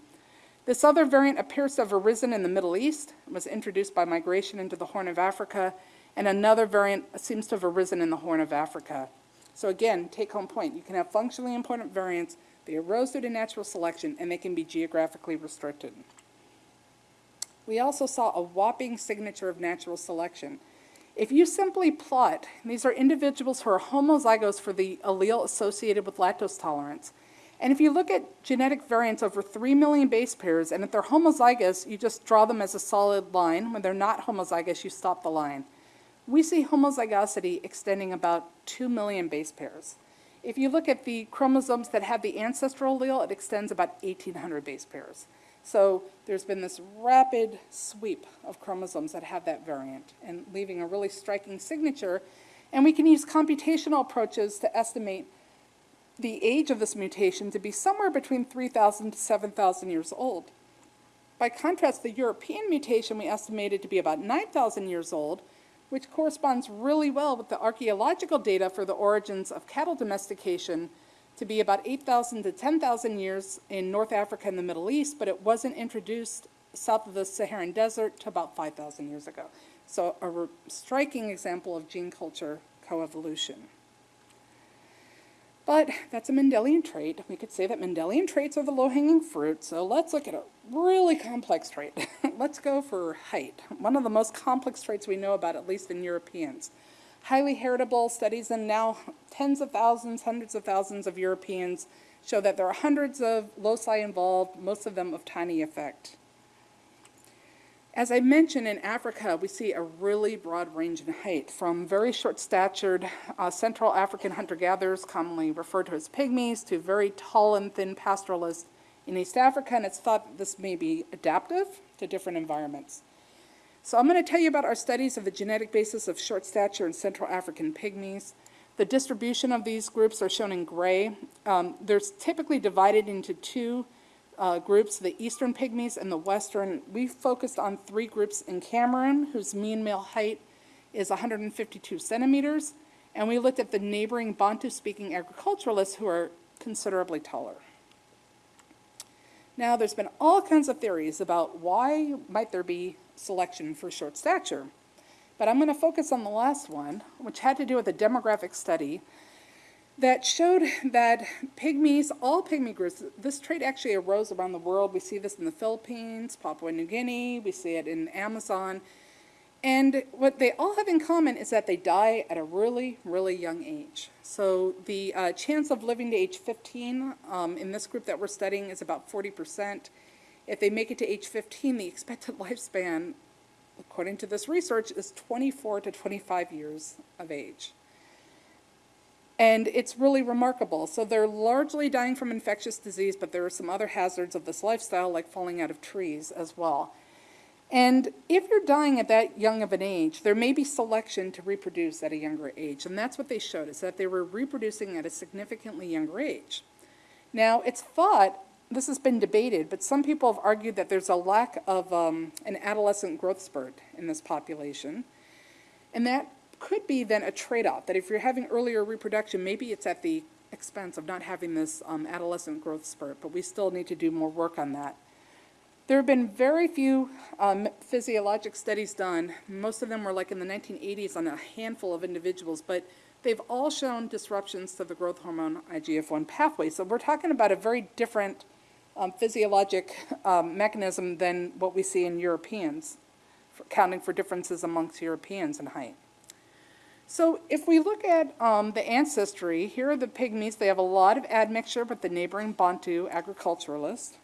This other variant appears to have arisen in the Middle East, was introduced by migration into the Horn of Africa, and another variant seems to have arisen in the Horn of Africa. So again, take home point, you can have functionally important variants they arose due to natural selection, and they can be geographically restricted. We also saw a whopping signature of natural selection. If you simply plot, these are individuals who are homozygous for the allele associated with lactose tolerance. And if you look at genetic variants over 3 million base pairs, and if they're homozygous, you just draw them as a solid line. When they're not homozygous, you stop the line. We see homozygosity extending about 2 million base pairs. If you look at the chromosomes that have the ancestral allele, it extends about 1,800 base pairs. So there's been this rapid sweep of chromosomes that have that variant and leaving a really striking signature. And we can use computational approaches to estimate the age of this mutation to be somewhere between 3,000 to 7,000 years old. By contrast, the European mutation we estimated to be about 9,000 years old, which corresponds really well with the archaeological data for the origins of cattle domestication to be about 8,000 to 10,000 years in North Africa and the Middle East, but it wasn't introduced south of the Saharan Desert to about 5,000 years ago. So a striking example of gene culture coevolution. But that's a Mendelian trait. We could say that Mendelian traits are the low-hanging fruit, so let's look at a really complex trait. let's go for height, one of the most complex traits we know about, at least in Europeans. Highly heritable studies, and now tens of thousands, hundreds of thousands of Europeans show that there are hundreds of loci involved, most of them of tiny effect. As I mentioned, in Africa, we see a really broad range in height, from very short-statured uh, Central African hunter-gatherers, commonly referred to as pygmies, to very tall and thin pastoralists in East Africa, and it's thought this may be adaptive to different environments. So I'm going to tell you about our studies of the genetic basis of short stature in Central African pygmies. The distribution of these groups are shown in gray. Um, they're typically divided into two uh, groups, the eastern pygmies and the western. We focused on three groups in Cameroon, whose mean male height is 152 centimeters, and we looked at the neighboring Bantu-speaking agriculturalists who are considerably taller. Now, there's been all kinds of theories about why might there be selection for short stature. But I'm going to focus on the last one, which had to do with a demographic study that showed that pygmies, all pygmy groups, this trait actually arose around the world. We see this in the Philippines, Papua New Guinea, we see it in Amazon. And what they all have in common is that they die at a really, really young age. So the uh, chance of living to age 15 um, in this group that we're studying is about 40%. If they make it to age 15, the expected lifespan, according to this research, is 24 to 25 years of age. And it's really remarkable. So they're largely dying from infectious disease, but there are some other hazards of this lifestyle, like falling out of trees as well. And if you're dying at that young of an age, there may be selection to reproduce at a younger age. And that's what they showed, is that they were reproducing at a significantly younger age. Now, it's thought, this has been debated, but some people have argued that there's a lack of um, an adolescent growth spurt in this population. And that could be then a trade-off, that if you're having earlier reproduction, maybe it's at the expense of not having this um, adolescent growth spurt, but we still need to do more work on that. There have been very few um, physiologic studies done. Most of them were like in the 1980s on a handful of individuals, but they've all shown disruptions to the growth hormone IGF-1 pathway. So we're talking about a very different um, physiologic um, mechanism than what we see in Europeans, for counting for differences amongst Europeans in height. So if we look at um, the ancestry, here are the pygmies. They have a lot of admixture with the neighboring Bantu agriculturalists.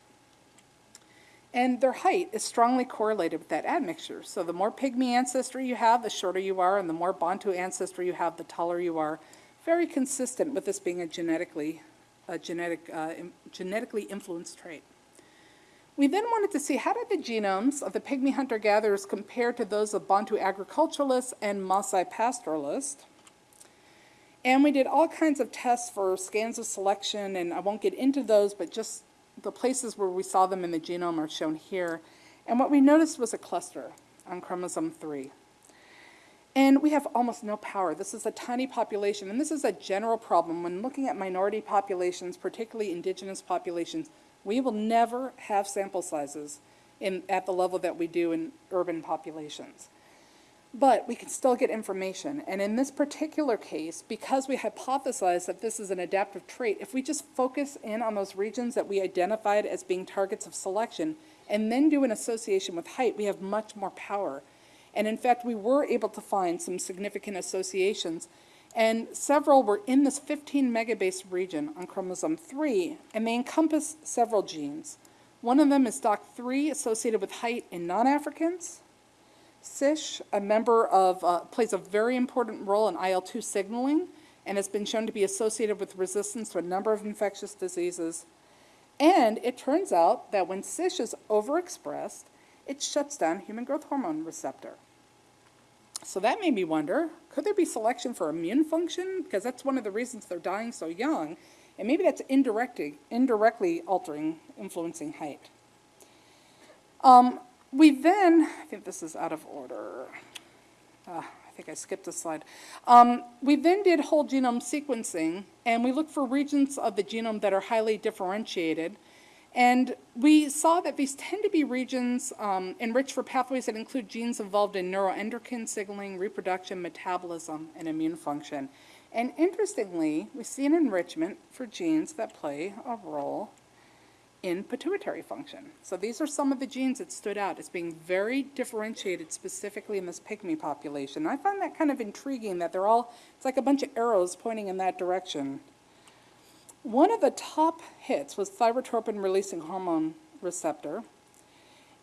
And their height is strongly correlated with that admixture. So the more pygmy ancestry you have, the shorter you are, and the more Bantu ancestry you have, the taller you are. Very consistent with this being a genetically, a genetic, uh, genetically influenced trait. We then wanted to see how did the genomes of the pygmy hunter-gatherers compare to those of Bantu agriculturalists and Maasai pastoralists. And we did all kinds of tests for scans of selection, and I won't get into those, but just the places where we saw them in the genome are shown here. And what we noticed was a cluster on chromosome 3. And we have almost no power. This is a tiny population, and this is a general problem. When looking at minority populations, particularly indigenous populations, we will never have sample sizes in, at the level that we do in urban populations. But we can still get information. And in this particular case, because we hypothesize that this is an adaptive trait, if we just focus in on those regions that we identified as being targets of selection and then do an association with height, we have much more power. And in fact, we were able to find some significant associations. And several were in this 15 megabase region on chromosome 3, and they encompass several genes. One of them is DOCK3 associated with height in non Africans. CISH, a member of, uh, plays a very important role in IL 2 signaling, and has been shown to be associated with resistance to a number of infectious diseases. And it turns out that when CISH is overexpressed, it shuts down human growth hormone receptor. So that made me wonder, could there be selection for immune function? Because that's one of the reasons they're dying so young. And maybe that's indirectly, indirectly altering, influencing height. Um, we then, I think this is out of order. Ah, I think I skipped a slide. Um, we then did whole genome sequencing, and we looked for regions of the genome that are highly differentiated. And we saw that these tend to be regions um, enriched for pathways that include genes involved in neuroendocrine signaling, reproduction, metabolism, and immune function. And interestingly, we see an enrichment for genes that play a role in pituitary function. So these are some of the genes that stood out as being very differentiated specifically in this pygmy population. I find that kind of intriguing that they're all, it's like a bunch of arrows pointing in that direction. One of the top hits was thyrotropin releasing hormone receptor.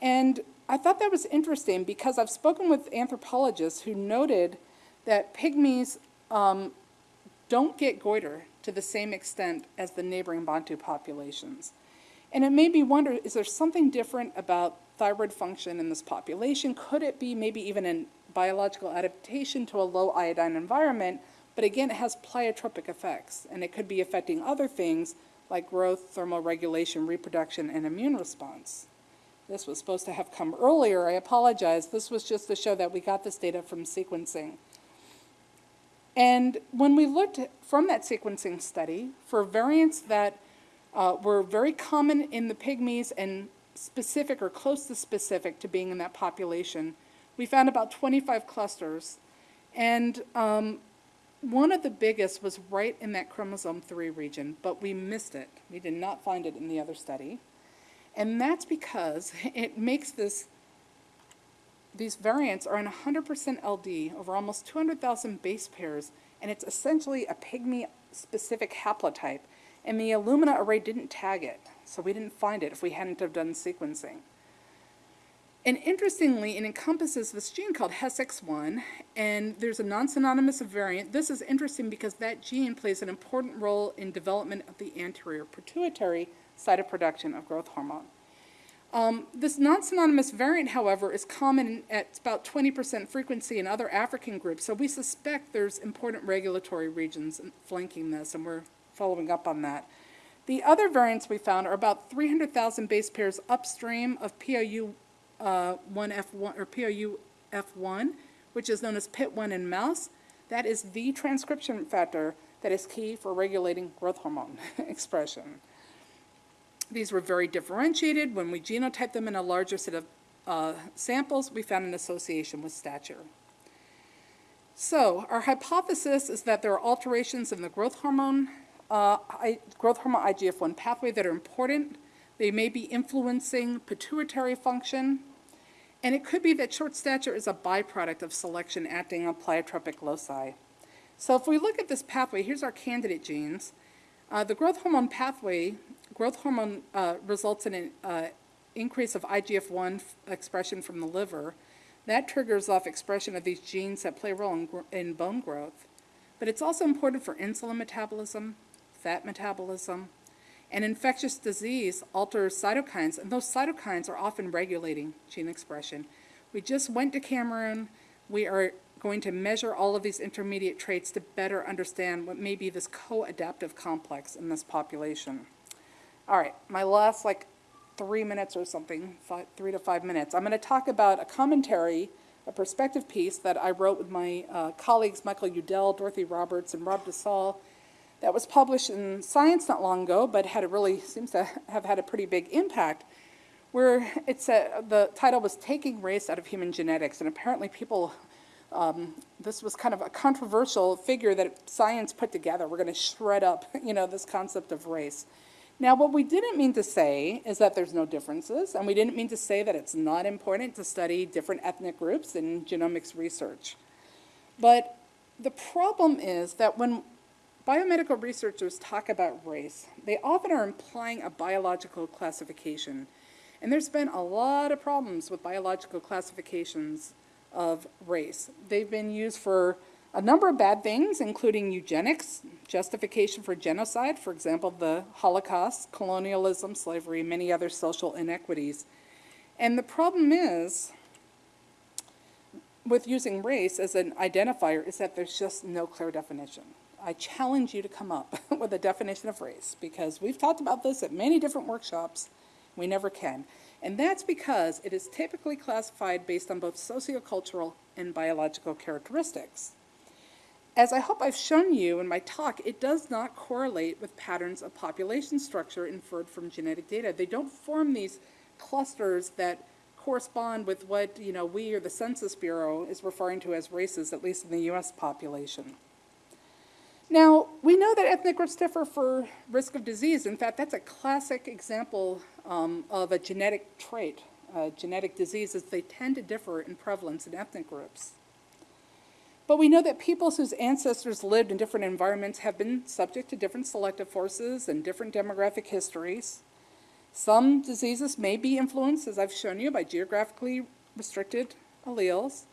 And I thought that was interesting because I've spoken with anthropologists who noted that pygmies um, don't get goiter to the same extent as the neighboring Bantu populations. And it made me wonder, is there something different about thyroid function in this population? Could it be maybe even a biological adaptation to a low iodine environment? But again, it has pleiotropic effects, and it could be affecting other things like growth, thermal regulation, reproduction, and immune response. This was supposed to have come earlier. I apologize. This was just to show that we got this data from sequencing. And when we looked from that sequencing study for variants that uh, were very common in the pygmies and specific or close to specific to being in that population, we found about 25 clusters. And um, one of the biggest was right in that chromosome 3 region, but we missed it. We did not find it in the other study. And that's because it makes this, these variants are in 100% LD over almost 200,000 base pairs, and it's essentially a pygmy-specific haplotype. And the Illumina array didn't tag it, so we didn't find it if we hadn't have done sequencing. And interestingly, it encompasses this gene called HESX1, and there's a non-synonymous variant. This is interesting because that gene plays an important role in development of the anterior pituitary site of production of growth hormone. Um, this non-synonymous variant, however, is common at about 20% frequency in other African groups, so we suspect there's important regulatory regions flanking this, and we're following up on that. The other variants we found are about 300,000 base pairs upstream of POU uh, 1F1 or POU-F1, which is known as PIT1 in mouse. That is the transcription factor that is key for regulating growth hormone expression. These were very differentiated. When we genotyped them in a larger set of uh, samples, we found an association with stature. So our hypothesis is that there are alterations in the growth hormone, uh, I, growth hormone IGF-1 pathway that are important. They may be influencing pituitary function, and it could be that short stature is a byproduct of selection acting on pleiotropic loci. So if we look at this pathway, here's our candidate genes. Uh, the growth hormone pathway, growth hormone uh, results in an uh, increase of IGF-1 expression from the liver. That triggers off expression of these genes that play a role in, in bone growth. But it's also important for insulin metabolism, fat metabolism, and infectious disease alters cytokines, and those cytokines are often regulating gene expression. We just went to Cameroon. We are going to measure all of these intermediate traits to better understand what may be this co-adaptive complex in this population. All right, my last like three minutes or something, five, three to five minutes. I'm going to talk about a commentary, a perspective piece that I wrote with my uh, colleagues Michael Yudell, Dorothy Roberts, and Rob DeSalle that was published in Science not long ago, but had a really, seems to have had a pretty big impact, where it's a, the title was Taking Race Out of Human Genetics, and apparently people, um, this was kind of a controversial figure that science put together. We're going to shred up, you know, this concept of race. Now, what we didn't mean to say is that there's no differences, and we didn't mean to say that it's not important to study different ethnic groups in genomics research. But the problem is that when biomedical researchers talk about race, they often are implying a biological classification. And there's been a lot of problems with biological classifications of race. They've been used for A number of bad things, including eugenics, justification for genocide, for example, the Holocaust, colonialism, slavery, many other social inequities. And the problem is, with using race as an identifier, is that there's just no clear definition. I challenge you to come up with a definition of race, because we've talked about this at many different workshops, we never can. And that's because it is typically classified based on both sociocultural and biological characteristics. As I hope I've shown you in my talk, it does not correlate with patterns of population structure inferred from genetic data. They don't form these clusters that correspond with what, you know, we or the Census Bureau is referring to as races, at least in the US population. Now, we know that ethnic groups differ for risk of disease. In fact, that's a classic example um, of a genetic trait. Genetic diseases, they tend to differ in prevalence in ethnic groups. But we know that peoples whose ancestors lived in different environments have been subject to different selective forces and different demographic histories. Some diseases may be influenced, as I've shown you, by geographically restricted alleles.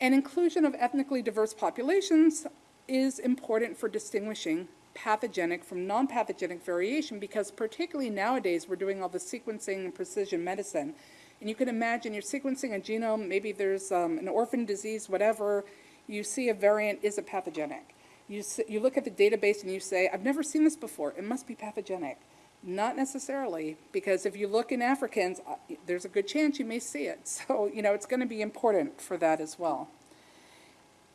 And inclusion of ethnically diverse populations is important for distinguishing pathogenic from non-pathogenic variation because particularly nowadays we're doing all the sequencing and precision medicine. And you can imagine you're sequencing a genome, maybe there's um, an orphan disease, whatever, you see a variant, is it pathogenic? You, you look at the database and you say, I've never seen this before, it must be pathogenic. Not necessarily, because if you look in Africans, uh, there's a good chance you may see it. So, you know, it's going to be important for that as well.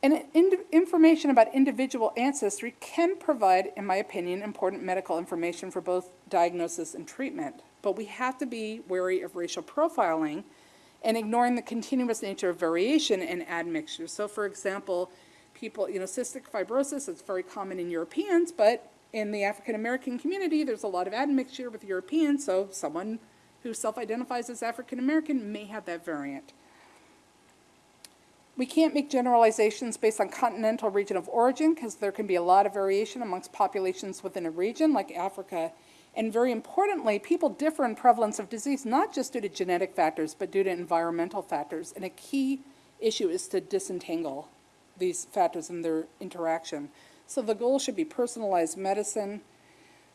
And information about individual ancestry can provide, in my opinion, important medical information for both diagnosis and treatment. But we have to be wary of racial profiling and ignoring the continuous nature of variation and admixture. So for example, people, you know, cystic fibrosis, it's very common in Europeans, but in the African American community, there's a lot of admixture with Europeans, so someone who self-identifies as African American may have that variant. We can't make generalizations based on continental region of origin because there can be a lot of variation amongst populations within a region like Africa. And very importantly, people differ in prevalence of disease, not just due to genetic factors, but due to environmental factors. And a key issue is to disentangle these factors and their interaction. So the goal should be personalized medicine.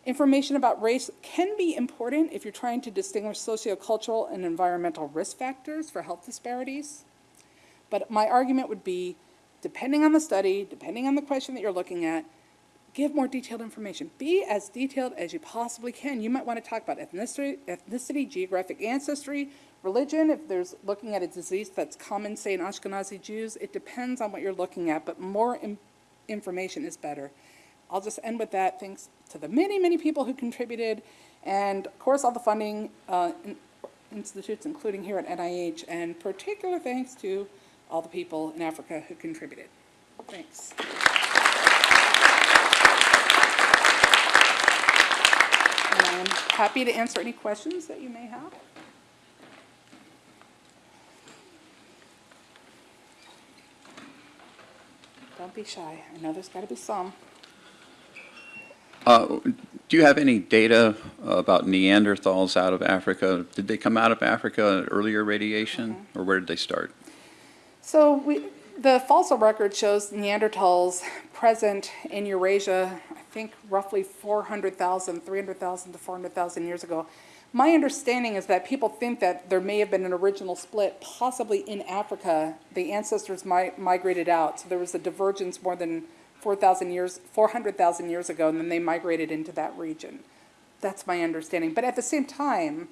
Information about race can be important if you're trying to distinguish sociocultural and environmental risk factors for health disparities. But my argument would be, depending on the study, depending on the question that you're looking at, give more detailed information. Be as detailed as you possibly can. You might want to talk about ethnicity, ethnicity, geographic ancestry, religion, if there's looking at a disease that's common, say, in Ashkenazi Jews. It depends on what you're looking at, but more in- information is better. I'll just end with that. Thanks to the many, many people who contributed, and of course, all the funding uh, in- institutes, including here at NIH, and particular thanks to all the people in Africa who contributed. Thanks. And I'm happy to answer any questions that you may have. Don't be shy. I know there's got to be some. Uh, Do you have any data about Neanderthals out of Africa? Did they come out of Africa earlier radiation, or where did they start? So we, the fossil record shows Neanderthals present in Eurasia, I think roughly 400,000, 300,000 to 400,000 years ago. My understanding is that people think that there may have been an original split, possibly in Africa. The ancestors mi- migrated out, so there was a divergence more than 4,000 years, 400,000 years ago, and then they migrated into that region. That's my understanding. But at the same time,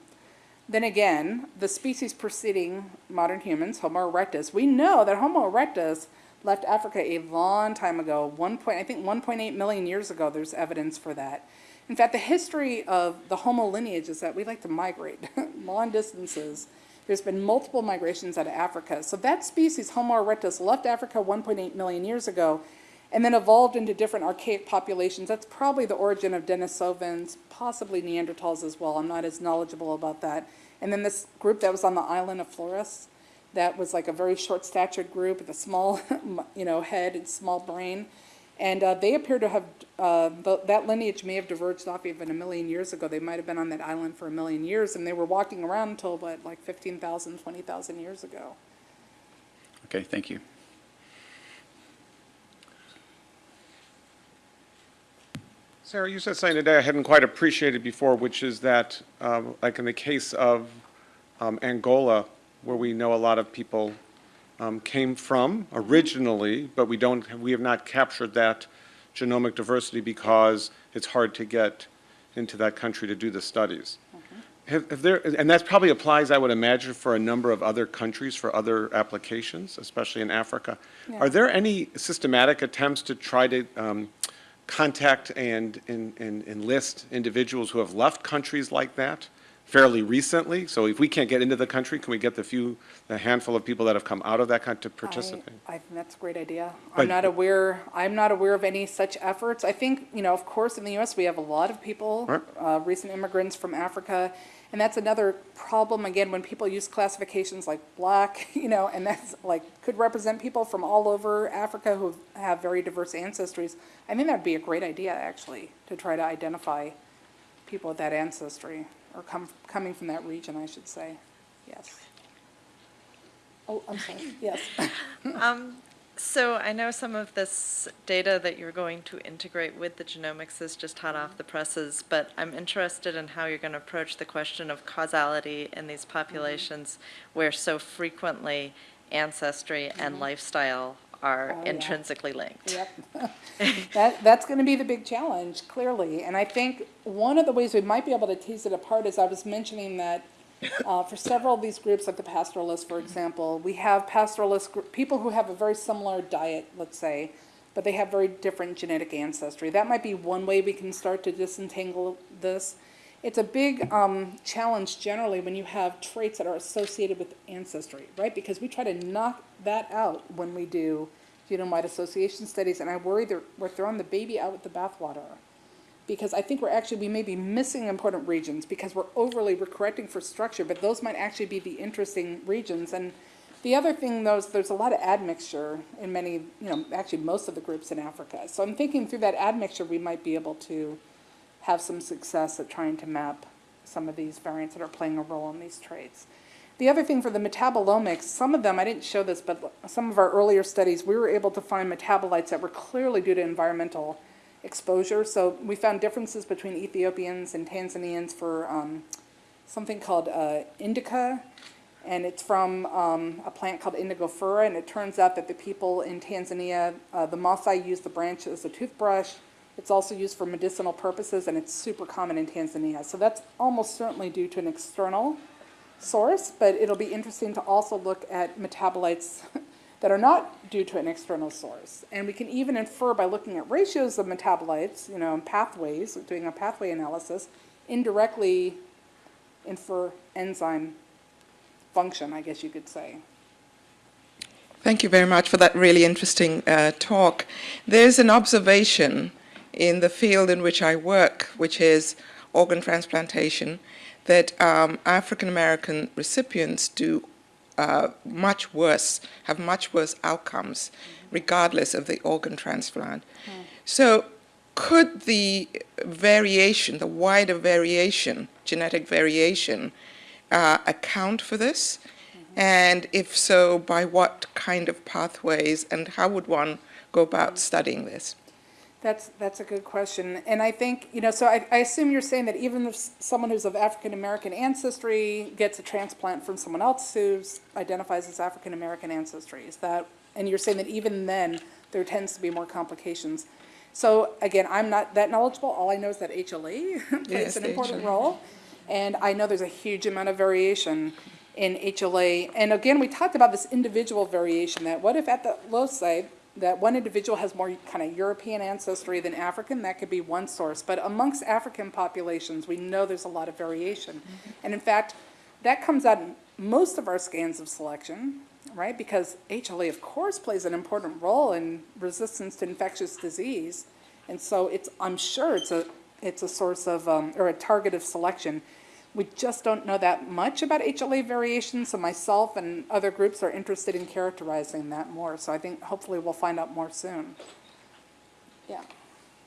then again, the species preceding modern humans, Homo erectus, we know that Homo erectus left Africa a long time ago, one point, I think 1.8 million years ago, there's evidence for that. In fact, the history of the Homo lineage is that we like to migrate long distances. There's been multiple migrations out of Africa. So that species, Homo erectus, left Africa 1.8 million years ago and then evolved into different archaic populations. That's probably the origin of Denisovans, possibly Neanderthals as well. I'm not as knowledgeable about that. And then this group that was on the island of Flores, that was like a very short-statured group with a small, you know, head and small brain. And uh, they appear to have, uh, the, that lineage may have diverged off even a million years ago. They might have been on that island for a million years, and they were walking around until, what, like 15,000, 20,000 years ago. Okay, thank you. Sarah, you said something today I hadn't quite appreciated before, which is that, um, like in the case of um, Angola, where we know a lot of people um, came from originally, but we don't, we have not captured that genomic diversity because it's hard to get into that country to do the studies. Have have there, and that probably applies, I would imagine, for a number of other countries, for other applications, especially in Africa. Are there any systematic attempts to try to um, contact and and- and enlist individuals who have left countries like that fairly recently? So if we can't get into the country, can we get the few, the handful of people that have come out of that country to participate? I, I think that's a great idea. But- I'm not aware, I'm not aware of any such efforts. I think, you know, of course, in the US, we have a lot of people, Right. uh, recent immigrants from Africa. And that's another problem, again, when people use classifications like black, you know, and that's like, could represent people from all over Africa who have very diverse ancestries. I think that'd be a great idea, actually, to try to identify people with that ancestry, or come, coming from that region, I should say. Yes. Oh, I'm sorry, yes. Um, So I know some of this data that you're going to integrate with the genomics is just hot off the mm-hmm. presses, but I'm interested in how you're going to approach the question of causality in these mm-hmm. populations where so frequently ancestry and mm-hmm. lifestyle are Oh, yeah. intrinsically linked. Yep. That, that's gonna be the big challenge, clearly. And I think one of the ways we might be able to tease it apart is I was mentioning that uh, for several of these groups, like the pastoralists, for example, we have pastoralist, gr- people who have a very similar diet, let's say, but they have very different genetic ancestry. That might be one way we can start to disentangle this. It's a big um, challenge generally when you have traits that are associated with ancestry, right? Because we try to knock that out when we do genome-wide association studies, and I worry that we're throwing the baby out with the bathwater. Because I think we're actually, we may be missing important regions because we're overly we're correcting for structure, but those might actually be the interesting regions. And the other thing, though, is there's a lot of admixture in many, you know, actually most of the groups in Africa. So I'm thinking through that admixture, we might be able to have some success at trying to map some of these variants that are playing a role in these traits. The other thing for the metabolomics, some of them, I didn't show this, but some of our earlier studies, we were able to find metabolites that were clearly due to environmental exposure. So we found differences between Ethiopians and Tanzanians for um, something called uh, indica, and it's from um, a plant called indigofera, and it turns out that the people in Tanzania, uh, the Maasai use the branch as a toothbrush. It's also used for medicinal purposes, and it's super common in Tanzania. So that's almost certainly due to an external source, but it'll be interesting to also look at metabolites that are not due to an external source. And we can even infer by looking at ratios of metabolites, you know, and pathways, doing a pathway analysis, indirectly infer enzyme function, I guess you could say. Thank you very much for that really interesting uh, talk. There's an observation in the field in which I work, which is organ transplantation, that um, African American recipients do uh, much worse, have much worse outcomes, regardless of the organ transplant. So, could the variation, the wider variation, genetic variation, uh, account for this? And if so, by what kind of pathways, and how would one go about studying this? That's, that's a good question. And I think, you know, so I, I assume you're saying that even if someone who's of African-American ancestry gets a transplant from someone else who identifies as African-American ancestry, is that, and you're saying that even then, there tends to be more complications. So again, I'm not that knowledgeable. All I know is that HLA plays Yes, an important HLA. role. And I know there's a huge amount of variation in HLA. And again, we talked about this individual variation, that what if at the loci, that one individual has more kind of European ancestry than African, that could be one source. But amongst African populations, we know there's a lot of variation. And in fact, that comes out in most of our scans of selection, right? Because HLA, of course, plays an important role in resistance to infectious disease. And so it's, I'm sure it's a, it's a source of, um, or a target of selection. We just don't know that much about HLA variation, so myself and other groups are interested in characterizing that more. So I think hopefully we'll find out more soon. Yeah.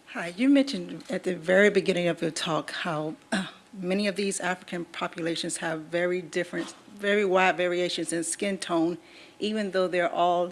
Hi, you mentioned at the very beginning of your talk how uh, many of these African populations have very different, very wide variations in skin tone, even though they're all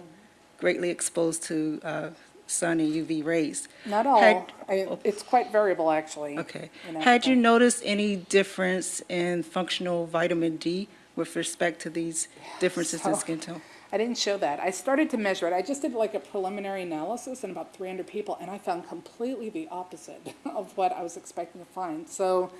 greatly exposed to uh, sun and UV rays. Not Had- all, I- it's quite variable, actually. Okay. Had you noticed any difference in functional vitamin D with respect to these differences in skin tone? I didn't show that. I started to measure it. I just did like a preliminary analysis in about 300 people, and I found completely the opposite of what I was expecting to find. So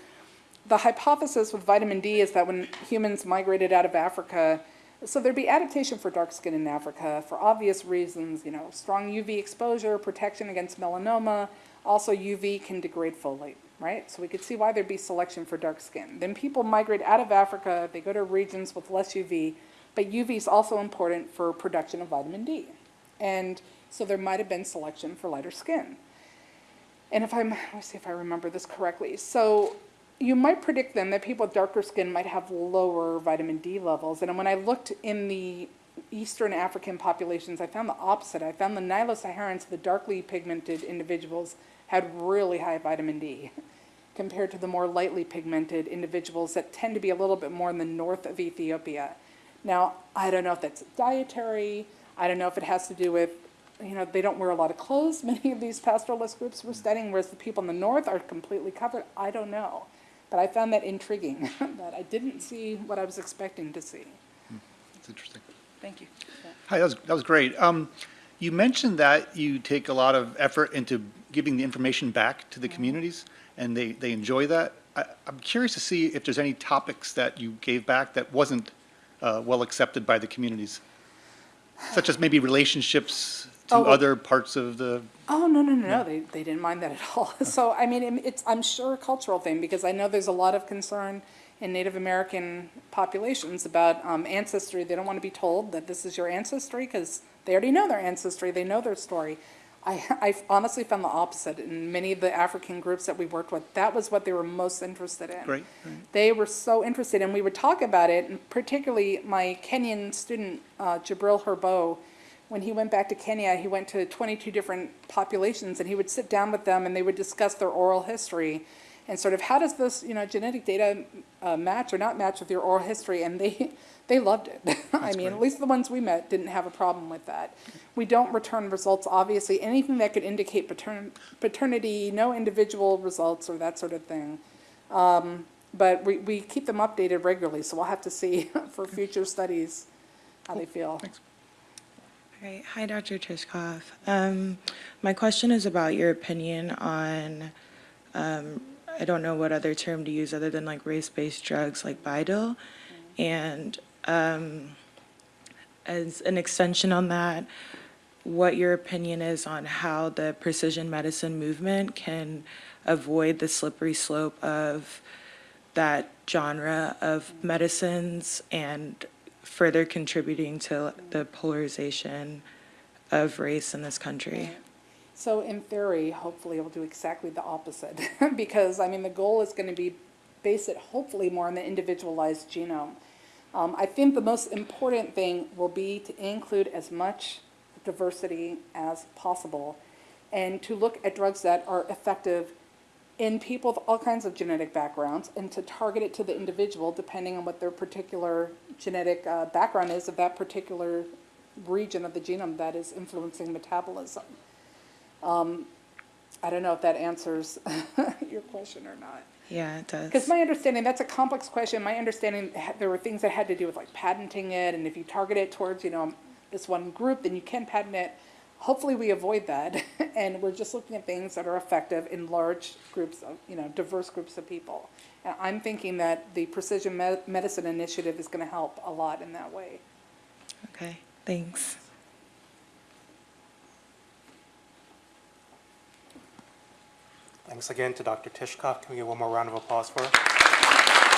the hypothesis with vitamin D is that when humans migrated out of Africa, so there'd be adaptation for dark skin in Africa for obvious reasons, you know, strong UV exposure, protection against melanoma. Also, UV can degrade folate, right? So we could see why there'd be selection for dark skin. Then people migrate out of Africa, they go to regions with less UV, but UV is also important for production of vitamin D. And so there might have been selection for lighter skin. And if I'm, let me see if I remember this correctly. So you might predict then that people with darker skin might have lower vitamin D levels. And when I looked in the Eastern African populations, I found the opposite. I found the Nilo-Saharans, the darkly pigmented individuals, had really high vitamin D compared to the more lightly pigmented individuals that tend to be a little bit more in the north of Ethiopia. Now, I don't know if that's dietary, I don't know if it has to do with, you know, they don't wear a lot of clothes, many of these pastoralist groups we're studying, whereas the people in the north are completely covered, I don't know. But I found that intriguing, that I didn't see what I was expecting to see. That's interesting. Thank you. Hi, that was, that was great. Um, you mentioned that you take a lot of effort into giving the information back to the communities, and they, they enjoy that. I, I'm curious to see if there's any topics that you gave back that wasn't uh, well accepted by the communities, such as maybe relationships to Oh, well- other parts of the, Oh, no, no, no, no, they, they didn't mind that at all. So, I mean, it- it's, I'm sure a cultural thing, because I know there's a lot of concern in Native American populations about um, ancestry. They don't want to be told that this is your ancestry, because they already know their ancestry, they know their story. I, I honestly found the opposite in many of the African groups that we worked with. That was what they were most interested in. Great, great. They were so interested, and we would talk about it, and particularly my Kenyan student, uh, Jibril Hirbo, when he went back to Kenya, he went to 22 different populations, and he would sit down with them, and they would discuss their oral history, and sort of how does this, you know, genetic data uh, match or not match with your oral history, and they, they loved it. I mean, at least the ones we met didn't have a problem with that. We don't return results, obviously, anything that could indicate patern- paternity, no individual results or that sort of thing. Um, But we, we keep them updated regularly, so we'll have to see for future studies how they feel. Hi, Dr. Tishkoff. Um, my question is about your opinion on, um, I don't know what other term to use other than like race-based drugs like BiDil. And um, as an extension on that, what your opinion is on how the precision medicine movement can avoid the slippery slope of that genre of medicines and further contributing to the polarization of race in this country. So in theory, hopefully it'll do exactly the opposite, because, I mean, the goal is gonna be, base it hopefully more on the individualized genome. Um, I think the most important thing will be to include as much diversity as possible, and to look at drugs that are effective in people with all kinds of genetic backgrounds, and to target it to the individual depending on what their particular genetic uh, background is of that particular region of the genome that is influencing metabolism. Um, I don't know if that answers your question or not. Yeah, it does. Because my understanding, that's a complex question. My understanding, there were things that had to do with like patenting it, and if you target it towards, you know, this one group, then you can patent it. Hopefully, we avoid that, and we're just looking at things that are effective in large groups of, you know, diverse groups of people. And I'm thinking that the precision me- medicine initiative is going to help a lot in that way. Okay, thanks. Thanks again to Dr. Tishkoff. Can we get one more round of applause for her?